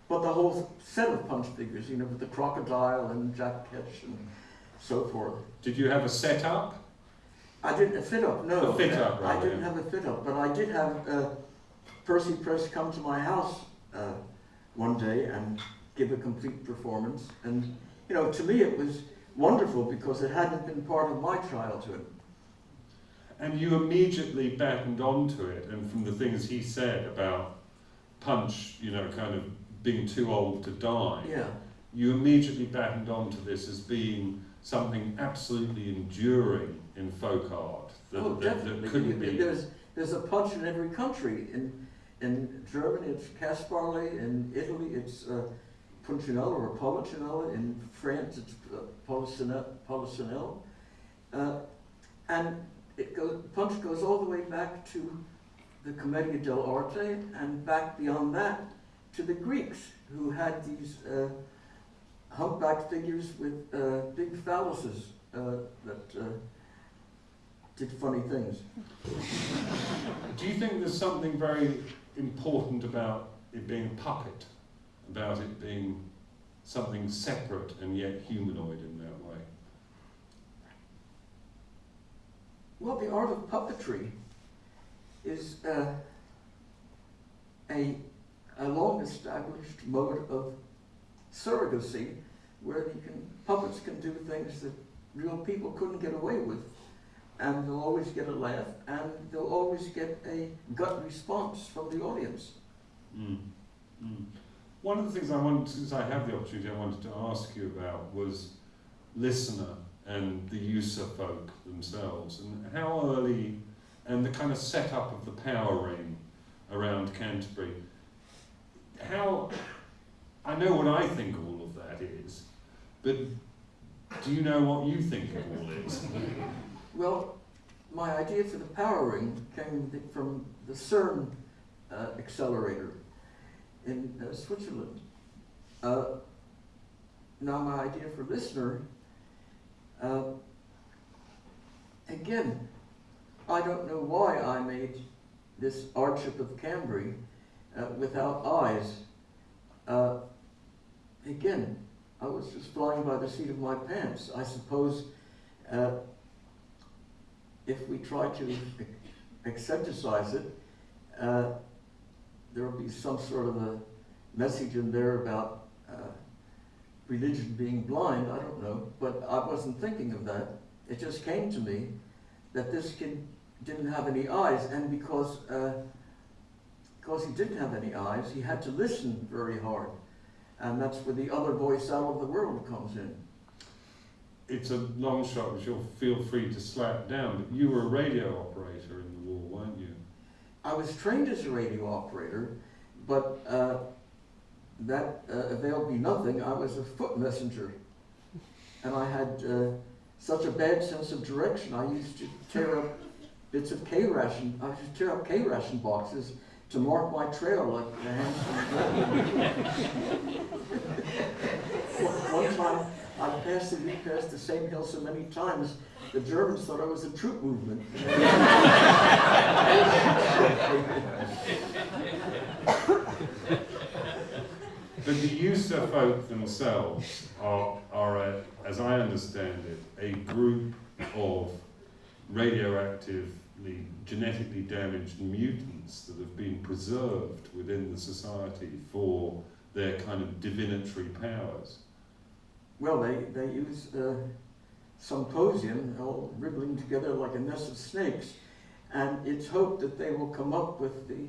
bought the whole set of punch figures, you know, with the crocodile and Jack Ketch and so forth. Did you have a setup? I didn't a fit up, no. A fit up, I didn't yeah. have a fit up, but I did have uh, Percy Press come to my house uh, one day and give a complete performance. And, you know, to me it was wonderful because it hadn't been part of my childhood. And you immediately battened onto it, and from the things he said about Punch, you know, kind of being too old to die, Yeah. you immediately battened onto this as being something absolutely enduring in folk art that, oh, that, that couldn't be. There's, there's a punch in every country. In, in Germany it's Kasperle, in Italy it's uh, Punchinello or Polichinello, in France it's uh. Polichinelle. Uh, and it goes, punch goes all the way back to the Commedia dell'arte and back beyond that to the Greeks who had these uh, humpback figures with uh, big phalluses uh, that uh, did funny things. Do you think there's something very important about it being a puppet, about it being something separate and yet humanoid in that way? Well, the art of puppetry is uh, a, a long established mode of surrogacy where you can, puppets can do things that real people couldn't get away with. And they'll always get a laugh and they'll always get a gut response from the audience. Mm. Mm. One of the things I wanted, since I have the opportunity, I wanted to ask you about was Lissener and the Eusa folk themselves, and how early, and the kind of setup of the power ring around Canterbury. How, I know what I think all of that is, but do you know what you think it all is? Well, my idea for the power ring came from the CERN uh, accelerator in uh, Switzerland. Uh, now, my idea for Lissener, uh, again, I don't know why I made this Ardship of Cambry uh, without eyes. Uh, again, I was just flying by the seat of my pants. I suppose if we try to exegetize it, uh, there will be some sort of a message in there about uh, religion being blind. I don't know, but I wasn't thinking of that. It just came to me that this kid didn't have any eyes, and because uh, because he didn't have any eyes, he had to listen very hard, and that's where the other voice out of the world comes in. It's a long shot, which you'll feel free to slap down, but you were a radio operator in the war, weren't you? I was trained as a radio operator, but uh, that uh, availed me nothing. I was a foot messenger, and I had uh, such a bad sense of direction. I used to tear up bits of K ration. I used to tear up K ration boxes to mark my trail like the hands. one time, I passed the we passed the same hill so many times. The Germans thought I was a troop movement. But the Eusa folk themselves are, are a, as I understand it, a group of radioactively, genetically damaged mutants that have been preserved within the society for their kind of divinatory powers. Well, they, they use uh, symposium, all wriggling together like a nest of snakes, and it's hoped that they will come up with the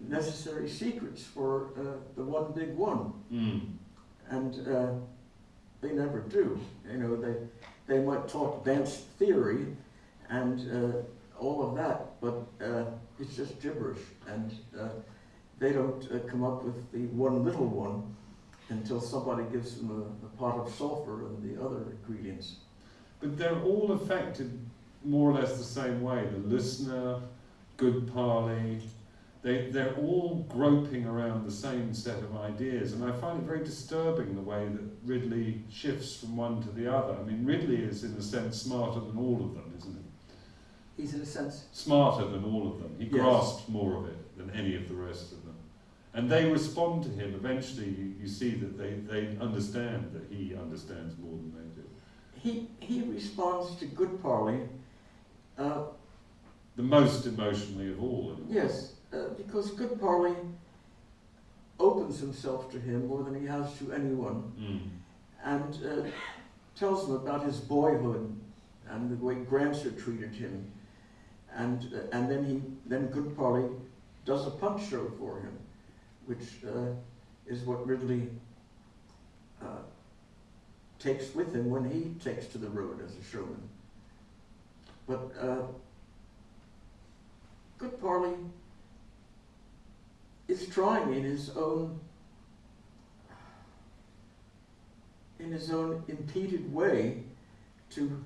necessary secrets for uh, the one big one. Mm. And uh, they never do. You know, they, they might talk advanced theory and uh, all of that, but uh, it's just gibberish. And uh, they don't uh, come up with the one little one until somebody gives them a, a pot of sulfur and the other ingredients. But they're all affected more or less the same way. The Lissener, good parley, they, they're all groping around the same set of ideas. And I find it very disturbing the way that Riddley shifts from one to the other. I mean, Riddley is, in a sense, smarter than all of them, isn't he? He's in a sense, Smarter than all of them. He Yes. grasps more of it than any of the rest of them. And they respond to him. Eventually, you, you see that they, they understand that he understands more than they do. he, he responds to Goodparley, uh, The most emotionally of all. yes, uh, because Goodparley opens himself to him more than he has to anyone. Mm. and uh, tells him about his boyhood and the way Granser treated him. And, uh, and then he, then Goodparley does a punch show for him, which uh, is what Riddley uh, takes with him when he takes to the road as a showman. But uh, Goodparley is trying in his own in his own impeded way to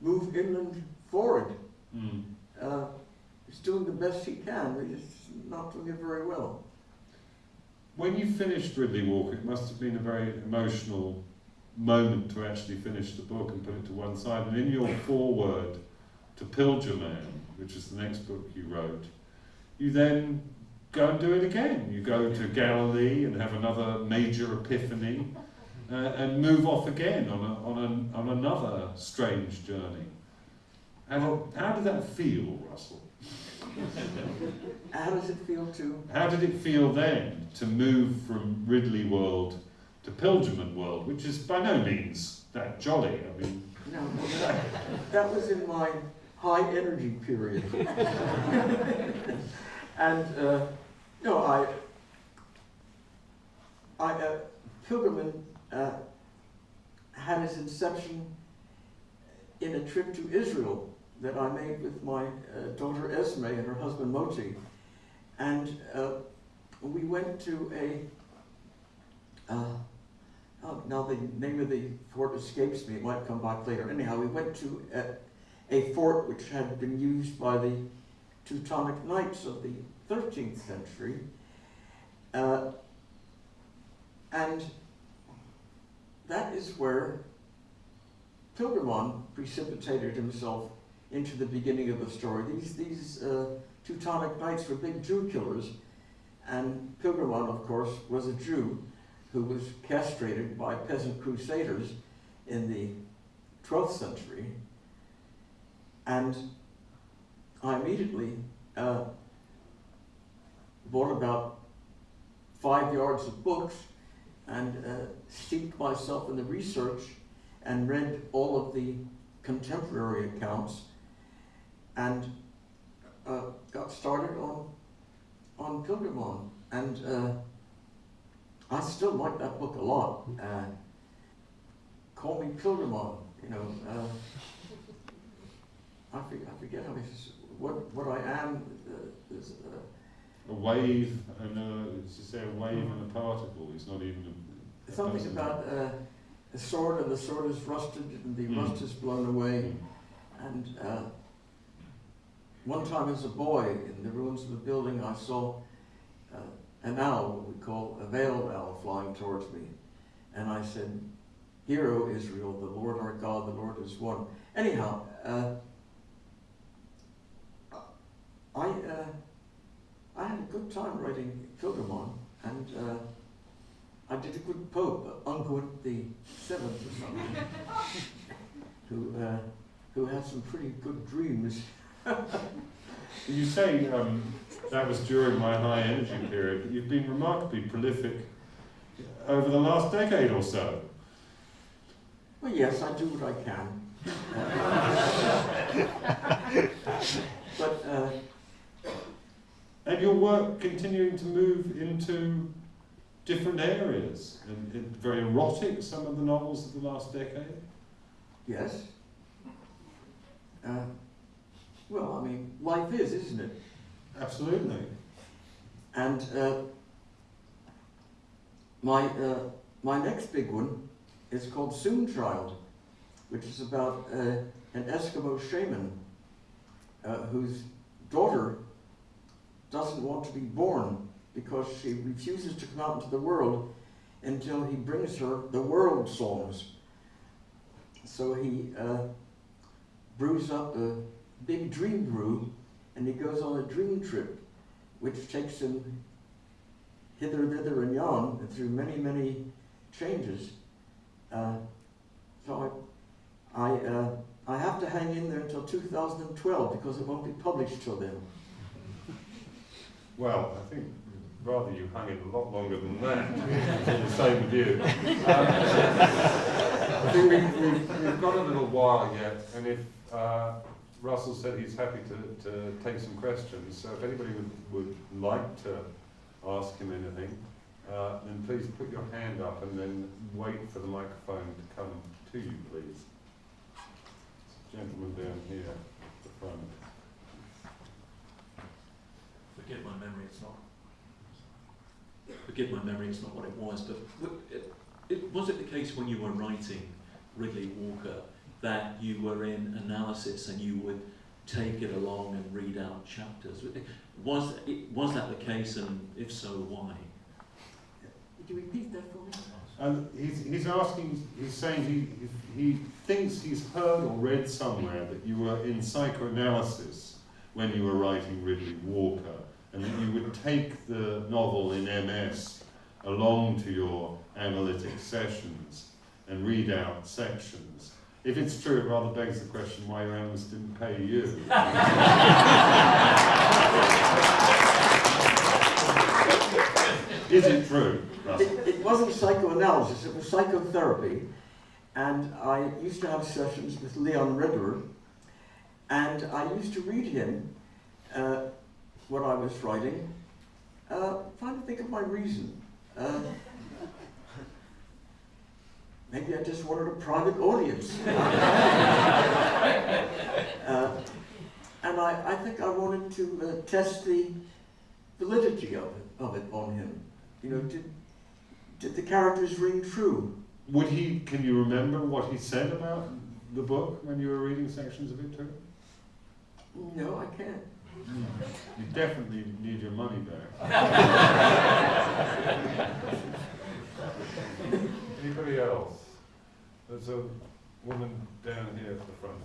move inland forward. Mm. Uh, he's doing the best he can, but he's not doing it very well. When you finished Riddley Walker, it must have been a very emotional moment to actually finish the book and put it to one side. And in your foreword to Pilgermann, which is the next book you wrote, you then go and do it again. You go to Galilee and have another major epiphany uh, and move off again on, a, on, on another strange journey. How, how did that feel, Russell? How does it feel to? How did it feel then to move from Riddley World to Pilgermann World, which is by no means that jolly? I mean, No, that, that was in my high energy period. and uh, no, I, I uh, Pilgermann uh, had its inception in a trip to Israel that I made with my uh, daughter Esme and her husband Moti. And uh, we went to a, uh, oh, now the name of the fort escapes me, it might come back later. Anyhow, we went to a, a fort which had been used by the Teutonic Knights of the 13th century. Uh, and that is where Pilgermann precipitated himself into the beginning of the story. These, these uh, Teutonic Knights were big Jew killers, and Pilgermann, of course, was a Jew who was castrated by peasant crusaders in the 12th century. And I immediately uh, bought about five yards of books and uh, steeped myself in the research and read all of the contemporary accounts and uh, got started on on Pilgermann. And uh, I still like that book a lot. Uh, Call me Pilgermann, you know. Uh, I, forget, I forget how it's, what, what I am uh, is, uh, A wave and a, it's to say a wave and a particle. It's not even a. a something person. about uh, a sword and the sword is rusted and the Mm. rust is blown away. And uh, one time as a boy in the ruins of a building, I saw uh, an owl, what we call a veiled owl, flying towards me. And I said, Hear, O Israel, the Lord our God, the Lord is one. Anyhow, uh, I, uh, I had a good time writing Pilgermann, and uh, I did a good pope, Unguent the Seventh or something, who, uh, who had some pretty good dreams. You say um, that was during my high energy period, but you've been remarkably prolific over the last decade or so. Well, yes, I do what I can. but uh, And your work continuing to move into different areas, and, and very erotic, some of the novels of the last decade. yes. Uh, well, I mean, life is, isn't it? Absolutely. And uh, my, uh, my next big one is called Soonchild, which is about uh, an Eskimo shaman uh, whose daughter doesn't want to be born because she refuses to come out into the world until he brings her the world songs. So he uh, brews up a big dream room and he goes on a dream trip which takes him hither, thither, and yon and through many, many changes. Uh, so I, I, uh, I have to hang in there until 2012 because it won't be published till then. Well, I think rather you hung it a lot longer than that. The same with you. Um, I think we've, we've, we've got a little while yet, and if uh, Russell said he's happy to, to take some questions, so if anybody would, would like to ask him anything, uh, then please put your hand up and then wait for the microphone to come to you, please. Gentleman down here at the front. Forgive my memory, it's not. Forgive my memory, it's not what it was, but it, it, was it the case when you were writing Riddley Walker that you were in analysis and you would take it along and read out chapters? Was, was that the case, and if so, why? Would you repeat that for me? And he's, he's asking, he's saying he, he thinks he's heard or read somewhere that you were in psychoanalysis when you were writing Riddley Walker, and that you would take the novel in MS along to your analytic sessions and read out sections. If it's true, it rather begs the question why your analysts didn't pay you. Is it true, It, it wasn't psychoanalysis, it was psychotherapy. And I used to have sessions with Leon Riddler, and I used to read him uh, what I was writing, uh, trying to think of my reason. Uh, maybe I just wanted a private audience. uh, and I, I think I wanted to uh, test the validity of it, of it on him. You know, did, did the characters ring true? Would he, can you remember what he said about the book when you were reading sections of it to him? No, I can't. You definitely need your money back. Anybody else? There's a woman down here at the front.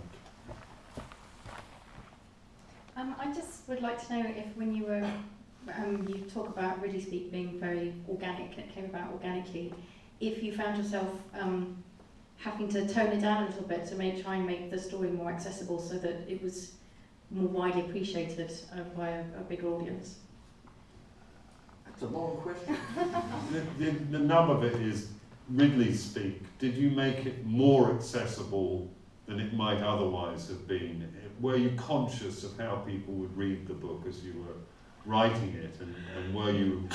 Um, I just would like to know if when you were, um, you talk about Riddley Speak being very organic, and it came about organically, if you found yourself um, having to tone it down a little bit to make, try and make the story more accessible so that it was more widely appreciated uh, by a, a bigger audience. That's a long question. The, the, the nub of it is Riddley speak. Did you make it more accessible than it might otherwise have been? Were you conscious of how people would read the book as you were writing it, and, and were you,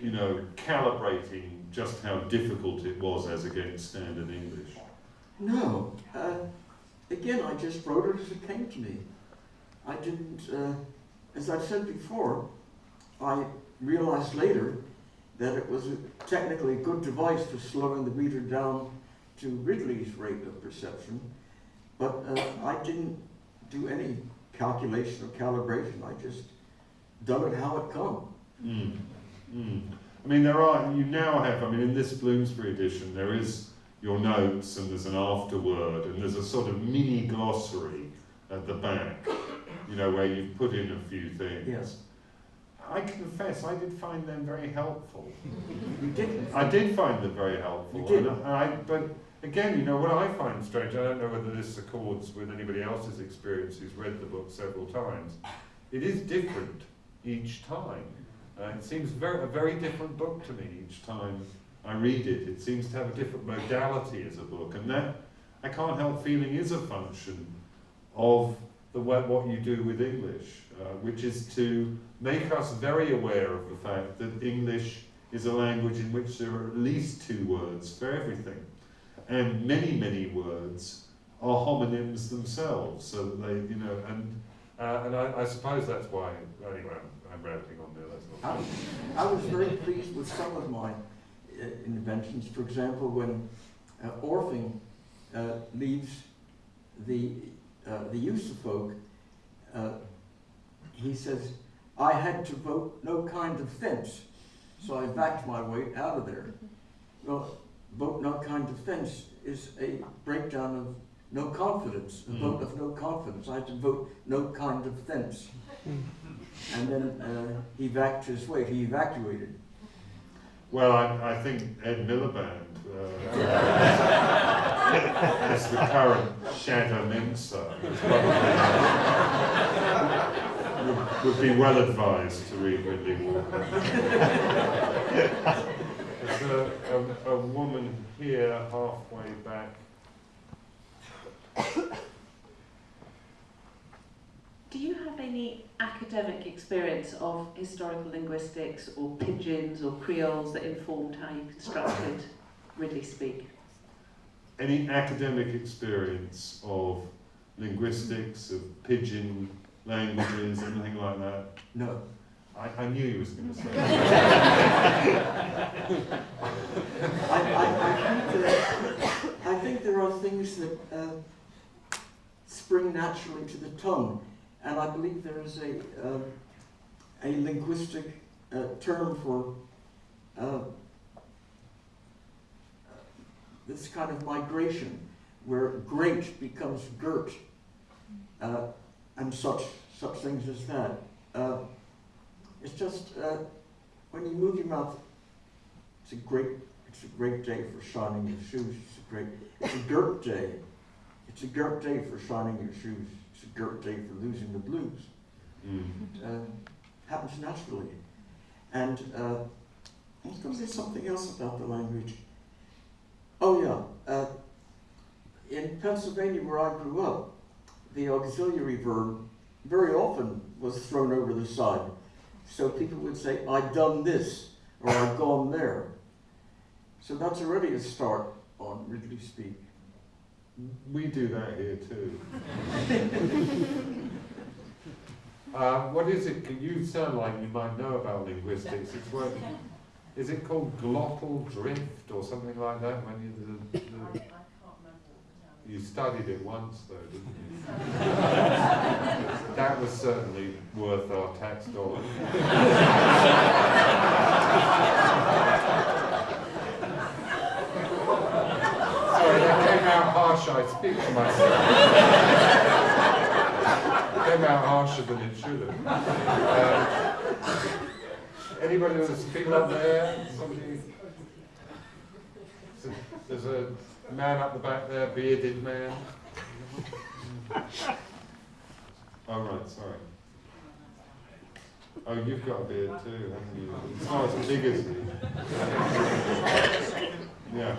you know, calibrating just how difficult it was as against standard English? No. Uh, again, I just wrote it as it came to me. I didn't, uh, as I've said before, I realized later that it was a, technically a good device for slowing the reader down to Riddley's rate of perception, but uh, I didn't do any calculation or calibration. I just done it how it come. Mm. Mm. I mean, there are, you now have, I mean, in this Bloomsbury edition, there is your notes and there's an afterword and there's a sort of mini glossary at the back, you know, where you've put in a few things. Yes. I confess, I did find them very helpful. You didn't. I did find them very helpful. You did. And I, but again, you know, what I find strange, I don't know whether this accords with anybody else's experience who's read the book several times, it is different each time. Uh, it seems very, a very different book to me each time I read it. It seems to have a different modality as a book, and that I can't help feeling is a function of the way, what you do with English, uh, which is to make us very aware of the fact that English is a language in which there are at least two words for everything, and many, many words are homonyms themselves. So that they, you know, and uh, and I, I suppose that's why. Anyway, I'm, I'm rambling on there. That's I, not. I was very pleased with some of my uh, inventions. For example, when uh, Orfing uh, leaves the uh, the Eusa folk, uh, he says, "I had to vote no kind of fence, so I backed my way out of there." Well, vote no kind of fence is a breakdown of no confidence, a Mm. vote of no confidence. I had to vote no kind of fence. And then uh, he backed his way, he evacuated. Well, I, I think Ed Miliband, uh, as the current Shadow Mincer, would, would be well advised to read Riddley Walker. There's a, a, a woman here halfway back. Do you have any academic experience of historical linguistics or pidgins or creoles that informed how you constructed Riddley Speak? Any academic experience of linguistics, of pidgin languages, anything like that? No. I, I knew he was going to say that. I, I, I, think, that, I think there are things that uh, spring naturally to the tongue, and I believe there is a, uh, a linguistic uh, term for uh, this kind of migration, where great becomes girt, uh, and such, such things as that. Uh, it's just, uh, when you move your mouth, it's a great, it's a great day for shining your shoes. It's a great, it's a girt day. It's a girt day for shining your shoes. It's a girt day for losing the blues. Mm. Uh, happens naturally. And uh, I was going to say something else about the language. Oh yeah, uh, in Pennsylvania where I grew up, the auxiliary verb very often was thrown over the side. So people would say, I've done this, or I've gone there. So that's already a start on Riddley Speak. We do that here too. uh, what is it? You sound like you might know about linguistics. It's it called glottal drift or something like that? When you, you studied it once though, didn't you? that was certainly worth our tax dollars. Sorry, that came out harsh. I speak for myself. came out harsher than it should have. Um, anybody with a people up there? Somebody? There's a man up the back there, bearded man. Oh right, sorry. Oh, you've got a beard too, haven't you? Oh, It's as big as. Yeah.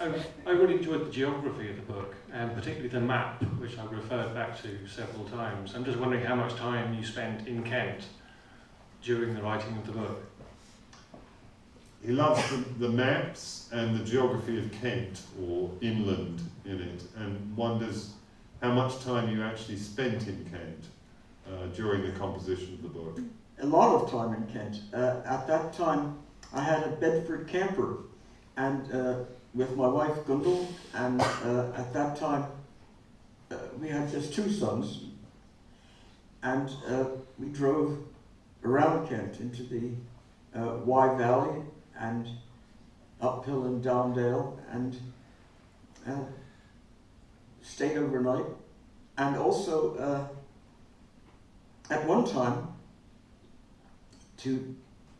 I, I really enjoyed the geography of the book, and particularly the map, which I've referred back to several times. I'm just wondering how much time you spent in Kent during the writing of the book. He loves the, the maps and the geography of Kent, or inland in it, and wonders how much time you actually spent in Kent uh, during the composition of the book. A lot of time in Kent. Uh, at that time, I had a Bedford camper, and uh, with my wife Gundel, and uh, at that time, uh, we had just two sons, and uh, we drove around Kent into the uh, Wye Valley and uphill and down Dale, and uh, stayed overnight, and also uh, at one time to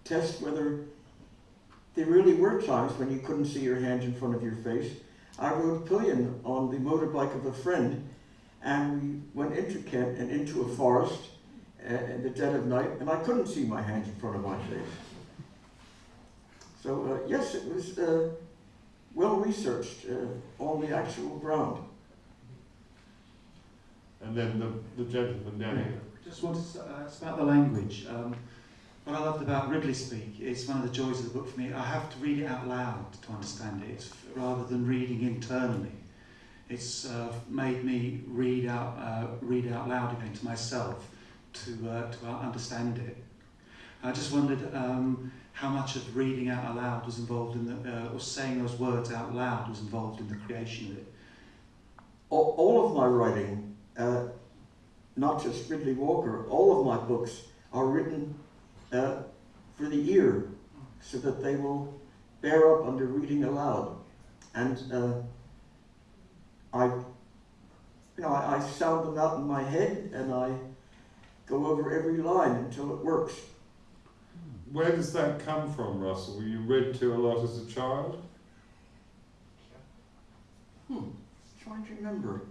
test whether there really were times when you couldn't see your hand in front of your face. I rode pillion on the motorbike of a friend, and we went into Kent and into a forest uh, in the dead of night, and I couldn't see my hand in front of my face. So uh, yes, it was uh, well researched uh, on the actual ground. And then the, the gentleman down here. Just wanted to uh, it's about the language. Um, what I loved about Riddley Speak is one of the joys of the book for me. I have to read it out loud to understand it, it's, rather than reading internally. It's uh, made me read out, uh, read out loud again to myself to uh, to understand it. I just wondered um, how much of reading out aloud was involved in the, uh, or saying those words out loud was involved in the creation of it. All, all of my writing, uh, not just Riddley Walker, all of my books are written uh, for the ear so that they will bear up under reading aloud. And uh, I, you know, I, I sound them out in my head and I go over every line until it works. Where does that come from, Russell? Were you read to a lot as a child? Hmm, trying to remember.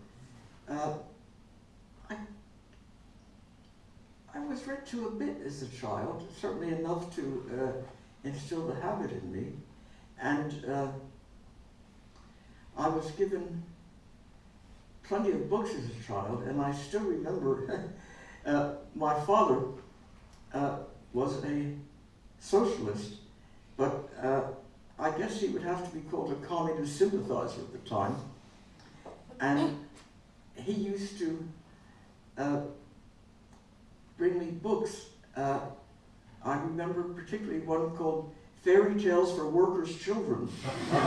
Uh, I, I was read to a bit as a child, certainly enough to uh, instill the habit in me. And uh, I was given plenty of books as a child, and I still remember uh, my father uh, was a socialist, but uh, I guess he would have to be called a communist sympathizer at the time. And he used to uh, bring me books. Uh, I remember particularly one called Fairy Tales for Workers' Children. and,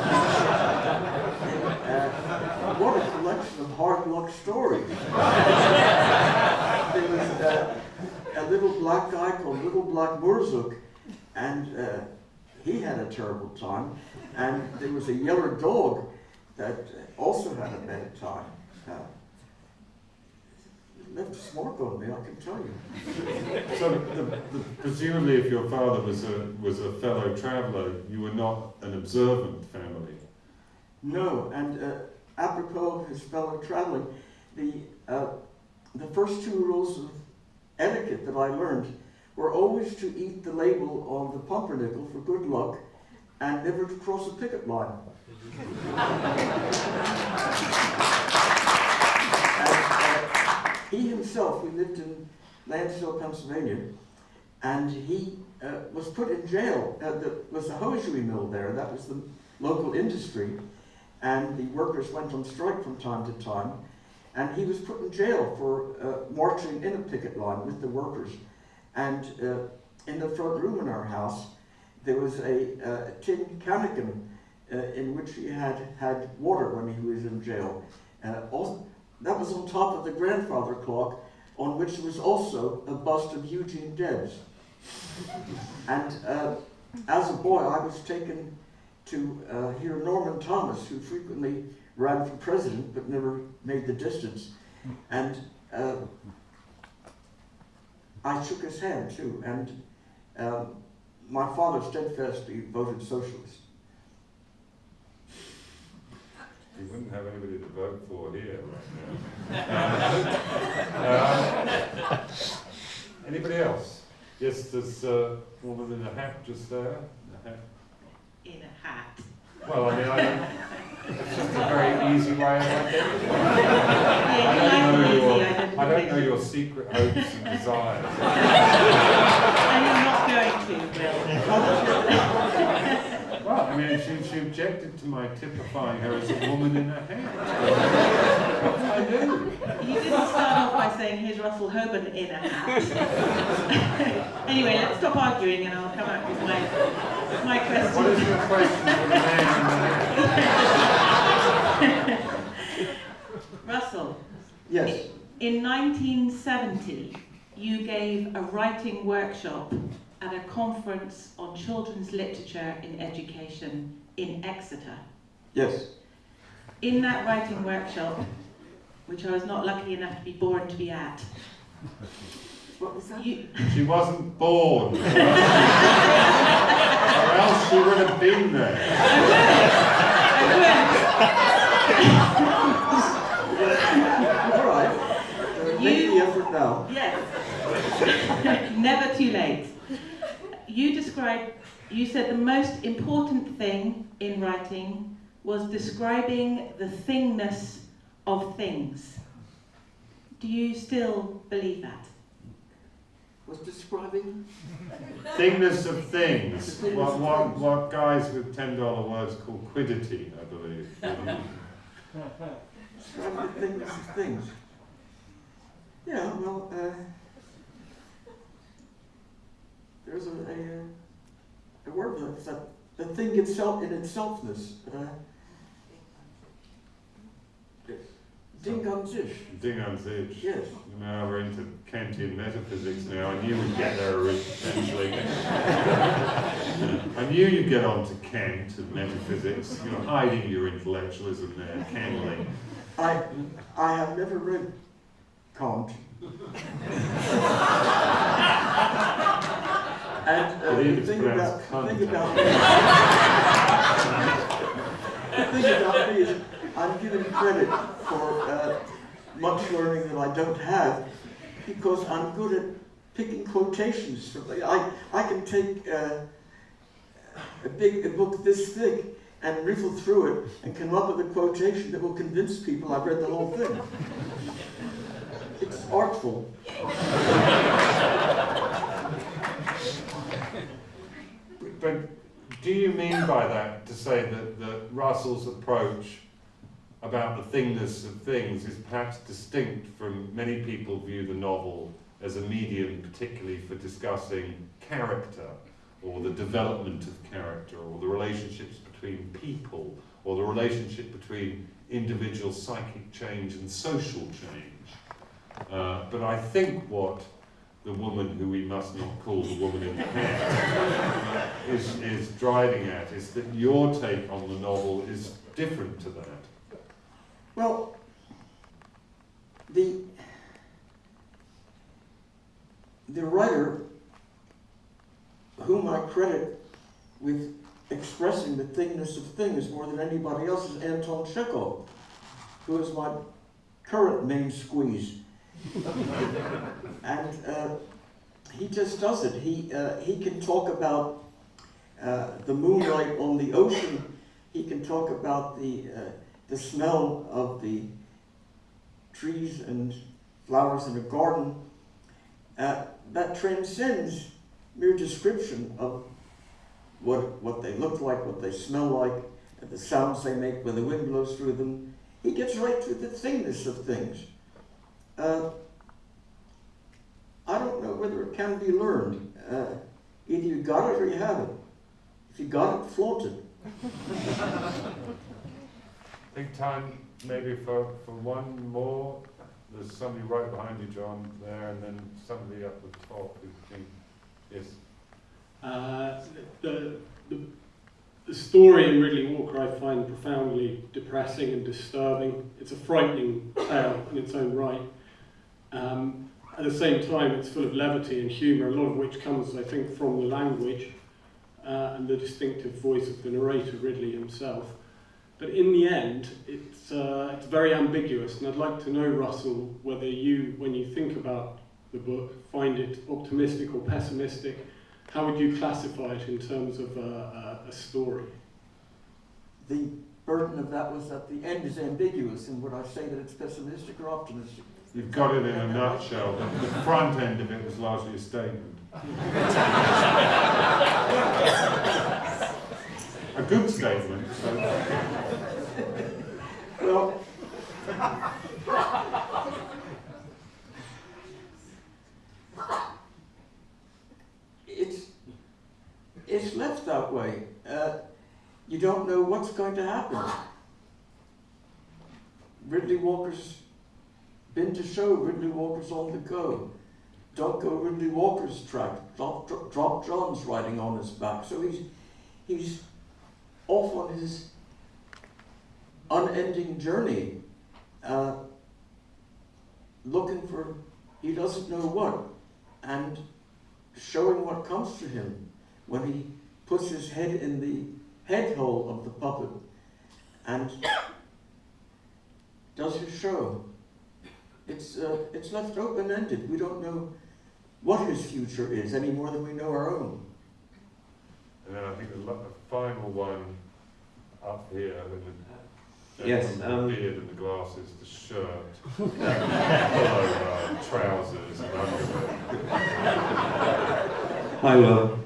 uh, what a collection of hard luck stories. there was uh, a little black guy called Little Black Murzuk, and uh, he had a terrible time. And there was a yellow dog that also had a bad time. Uh, left a smark on me, I can tell you. So, the, the, presumably, if your father was a was a fellow traveller, you were not an observant family. No, and uh, apropos of his fellow traveling, the uh, the first two rules of etiquette that I learned were always to eat the label on the pumpernickel for good luck and never to cross a picket line. and, uh, he himself, we lived in Lansdale, Pennsylvania, and he uh, was put in jail. Uh, there was a hosiery mill there, that was the local industry, and the workers went on strike from time to time, and he was put in jail for uh, marching in a picket line with the workers. And uh, in the front room in our house, there was a, uh, tin cannikin uh, in which he had had water when he was in jail. Uh, also, that was on top of the grandfather clock, on which was also a bust of Eugene Debs. and uh, as a boy, I was taken to uh, hear Norman Thomas, who frequently ran for president but never made the distance. And I shook his hand too, and um, my father steadfastly voted socialist. You wouldn't have anybody to vote for here right now. Um, anybody else? Yes, there's a woman in a hat just there. A hat. In a hat. Well, I mean, I don't, it's just a very easy way of identifying. Yeah, I don't know your, like an easy I don't know your secret hopes and desires. And you're not going to, Bill. Well, I mean, she, she objected to my typifying her as a woman in a hat. What did I do? You didn't start off by saying, here's Russell Hoban in a hat. anyway, let's stop arguing and I'll come out with my, my question. is your question for the man in the hat? Russell, Yes, in 1970, you gave a writing workshop at a conference on children's literature in education in Exeter. yes. In that writing workshop, which I was not lucky enough to be born to be at, What was that? you, She wasn't born. or else she would have been there. All right. Make You- the effort now. Yes. Never too late. You described, you said the most important thing in writing was describing the thingness of things. Do you still believe that? Was describing Thingness of things. What, what, what guys with $10 words call quiddity, I believe. describing the things of things. Yeah, well, uh, there's a, a, uh, a word for that, the thing itself in itselfness. Uh, Ding an sich. Ding on sich. Yes. Now we're into Kantian metaphysics now. I knew we'd get there eventually. I knew you'd get on to Kant and metaphysics. You're hiding your intellectualism there, cannily. I, I have never read Kant. and uh, thing about, pronounced the thing cunt. about the thing about me is I'm given credit for uh, much learning that I don't have because I'm good at picking quotations. From, I, I can take uh, a big a book this thick and riffle through it and come up with a quotation that will convince people I've read the whole thing. It's artful. But do you mean by that to say that, that Russell's approach about the thingness of things is perhaps distinct from many people view the novel as a medium particularly for discussing character or the development of character or the relationships between people or the relationship between individual psychic change and social change. Uh, but I think what the woman who we must not call the woman in the hat is, is driving at is that your take on the novel is different to that. Well, the the writer whom I credit with expressing the thingness of things more than anybody else is Anton Chekhov, who is my current main squeeze. and uh, he just does it. He, uh, he can talk about uh, the moonlight on the ocean. He can talk about the, uh, the smell of the trees and flowers in a garden. Uh, that transcends mere description of what, what they look like, what they smell like, and the sounds they make when the wind blows through them. He gets right to the thingness of things. Uh, I don't know whether it can be learned. Uh, either you got it or you haven't. If you got it, flaunt it. Think time maybe for, for one more. There's somebody right behind you, John, there, and then somebody up the top who think, yes. Uh, the, the, the story in Riddley Walker I find profoundly depressing and disturbing. It's a frightening tale in its own right. Um, at the same time, it's full of levity and humour, a lot of which comes, I think, from the language uh, and the distinctive voice of the narrator, Riddley himself. But in the end, it's, uh, it's very ambiguous, and I'd like to know, Russell, whether you, when you think about the book, find it optimistic or pessimistic. How would you classify it in terms of a, a, a story? The burden of that was that the end is ambiguous, and would I say that it's pessimistic or optimistic? You've got it in a nutshell. The, the front end of it was largely a statement. a good statement. So. Well, it's it's left that way. Uh, you don't know what's going to happen. Riddley Walker's been to show. Riddley Walker's on the go. Don't go Riddley Walker's track. Drop, drop, drop John's riding on his back. So he's he's off on his unending journey, uh, looking for he doesn't know what, and showing what comes to him when he puts his head in the head hole of the puppet and does his show. It's, uh, it's left open-ended. We don't know what his future is any more than we know our own. And then I think the, final one up here Yes, um, the beard and the glasses, the shirt, pullover, trousers, and underwear. Hi, Will.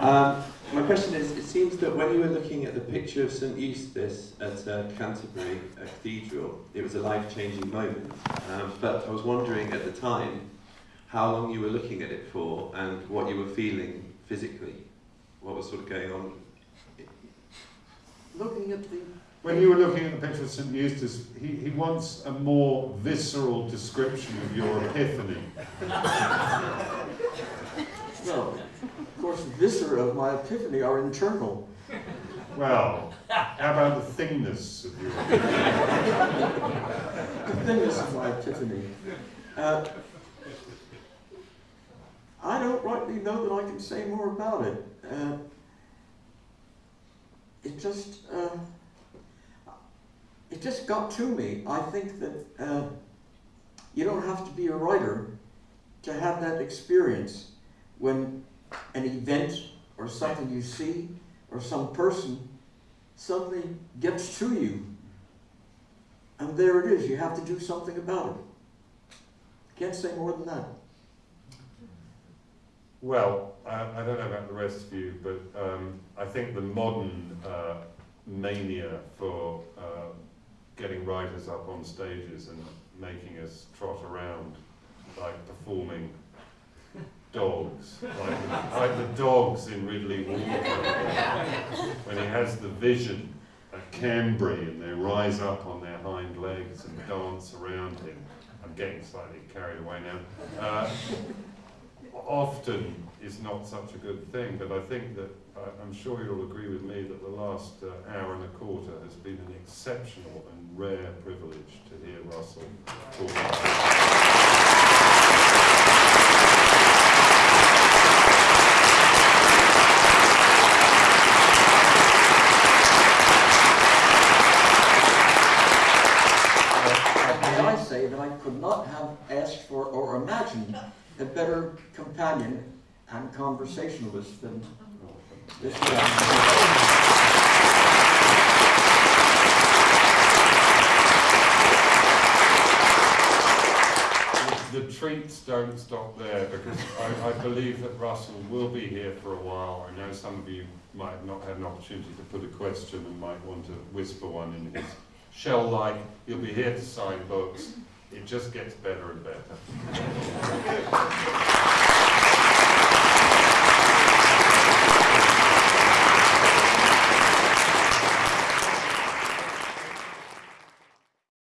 Um, my question is, it seems that when you were looking at the picture of St Eustace at uh, Canterbury uh, Cathedral, it was a life-changing moment. Um, but I was wondering at the time how long you were looking at it for and what you were feeling physically. What was sort of going on? Looking at the When you were looking at the picture of St Eustace, he, he wants a more visceral description of your epiphany. well, of course, the viscera of my epiphany are internal. Well, how about the thingness of your the thinness of my epiphany. Uh, I don't rightly know that I can say more about it. Uh, it just, uh, it just got to me. I think that uh, you don't have to be a writer to have that experience when an event or something you see or some person suddenly gets to you. And there it is. You have to do something about it. Can't say more than that. Well, I, I don't know about the rest of you, but um, I think the modern uh, mania for uh, getting writers up on stages and making us trot around like performing dogs, like, like the dogs in Riddley Walker, when he has the vision at Cambry and they rise up on their hind legs and dance around him. I'm getting slightly carried away now. Uh, often is not such a good thing, but I think that I'm sure you'll agree with me that the last uh, hour and a quarter has been an exceptional and rare privilege to hear Russell talk. May I say that I could not have asked for or imagined a better companion and conversationalist than this man. The treats don't stop there because I, I believe that Russell will be here for a while. I know some of you might not have an opportunity to put a question and might want to whisper one in his shell-like. He'll be here to sign books. It just gets better and better.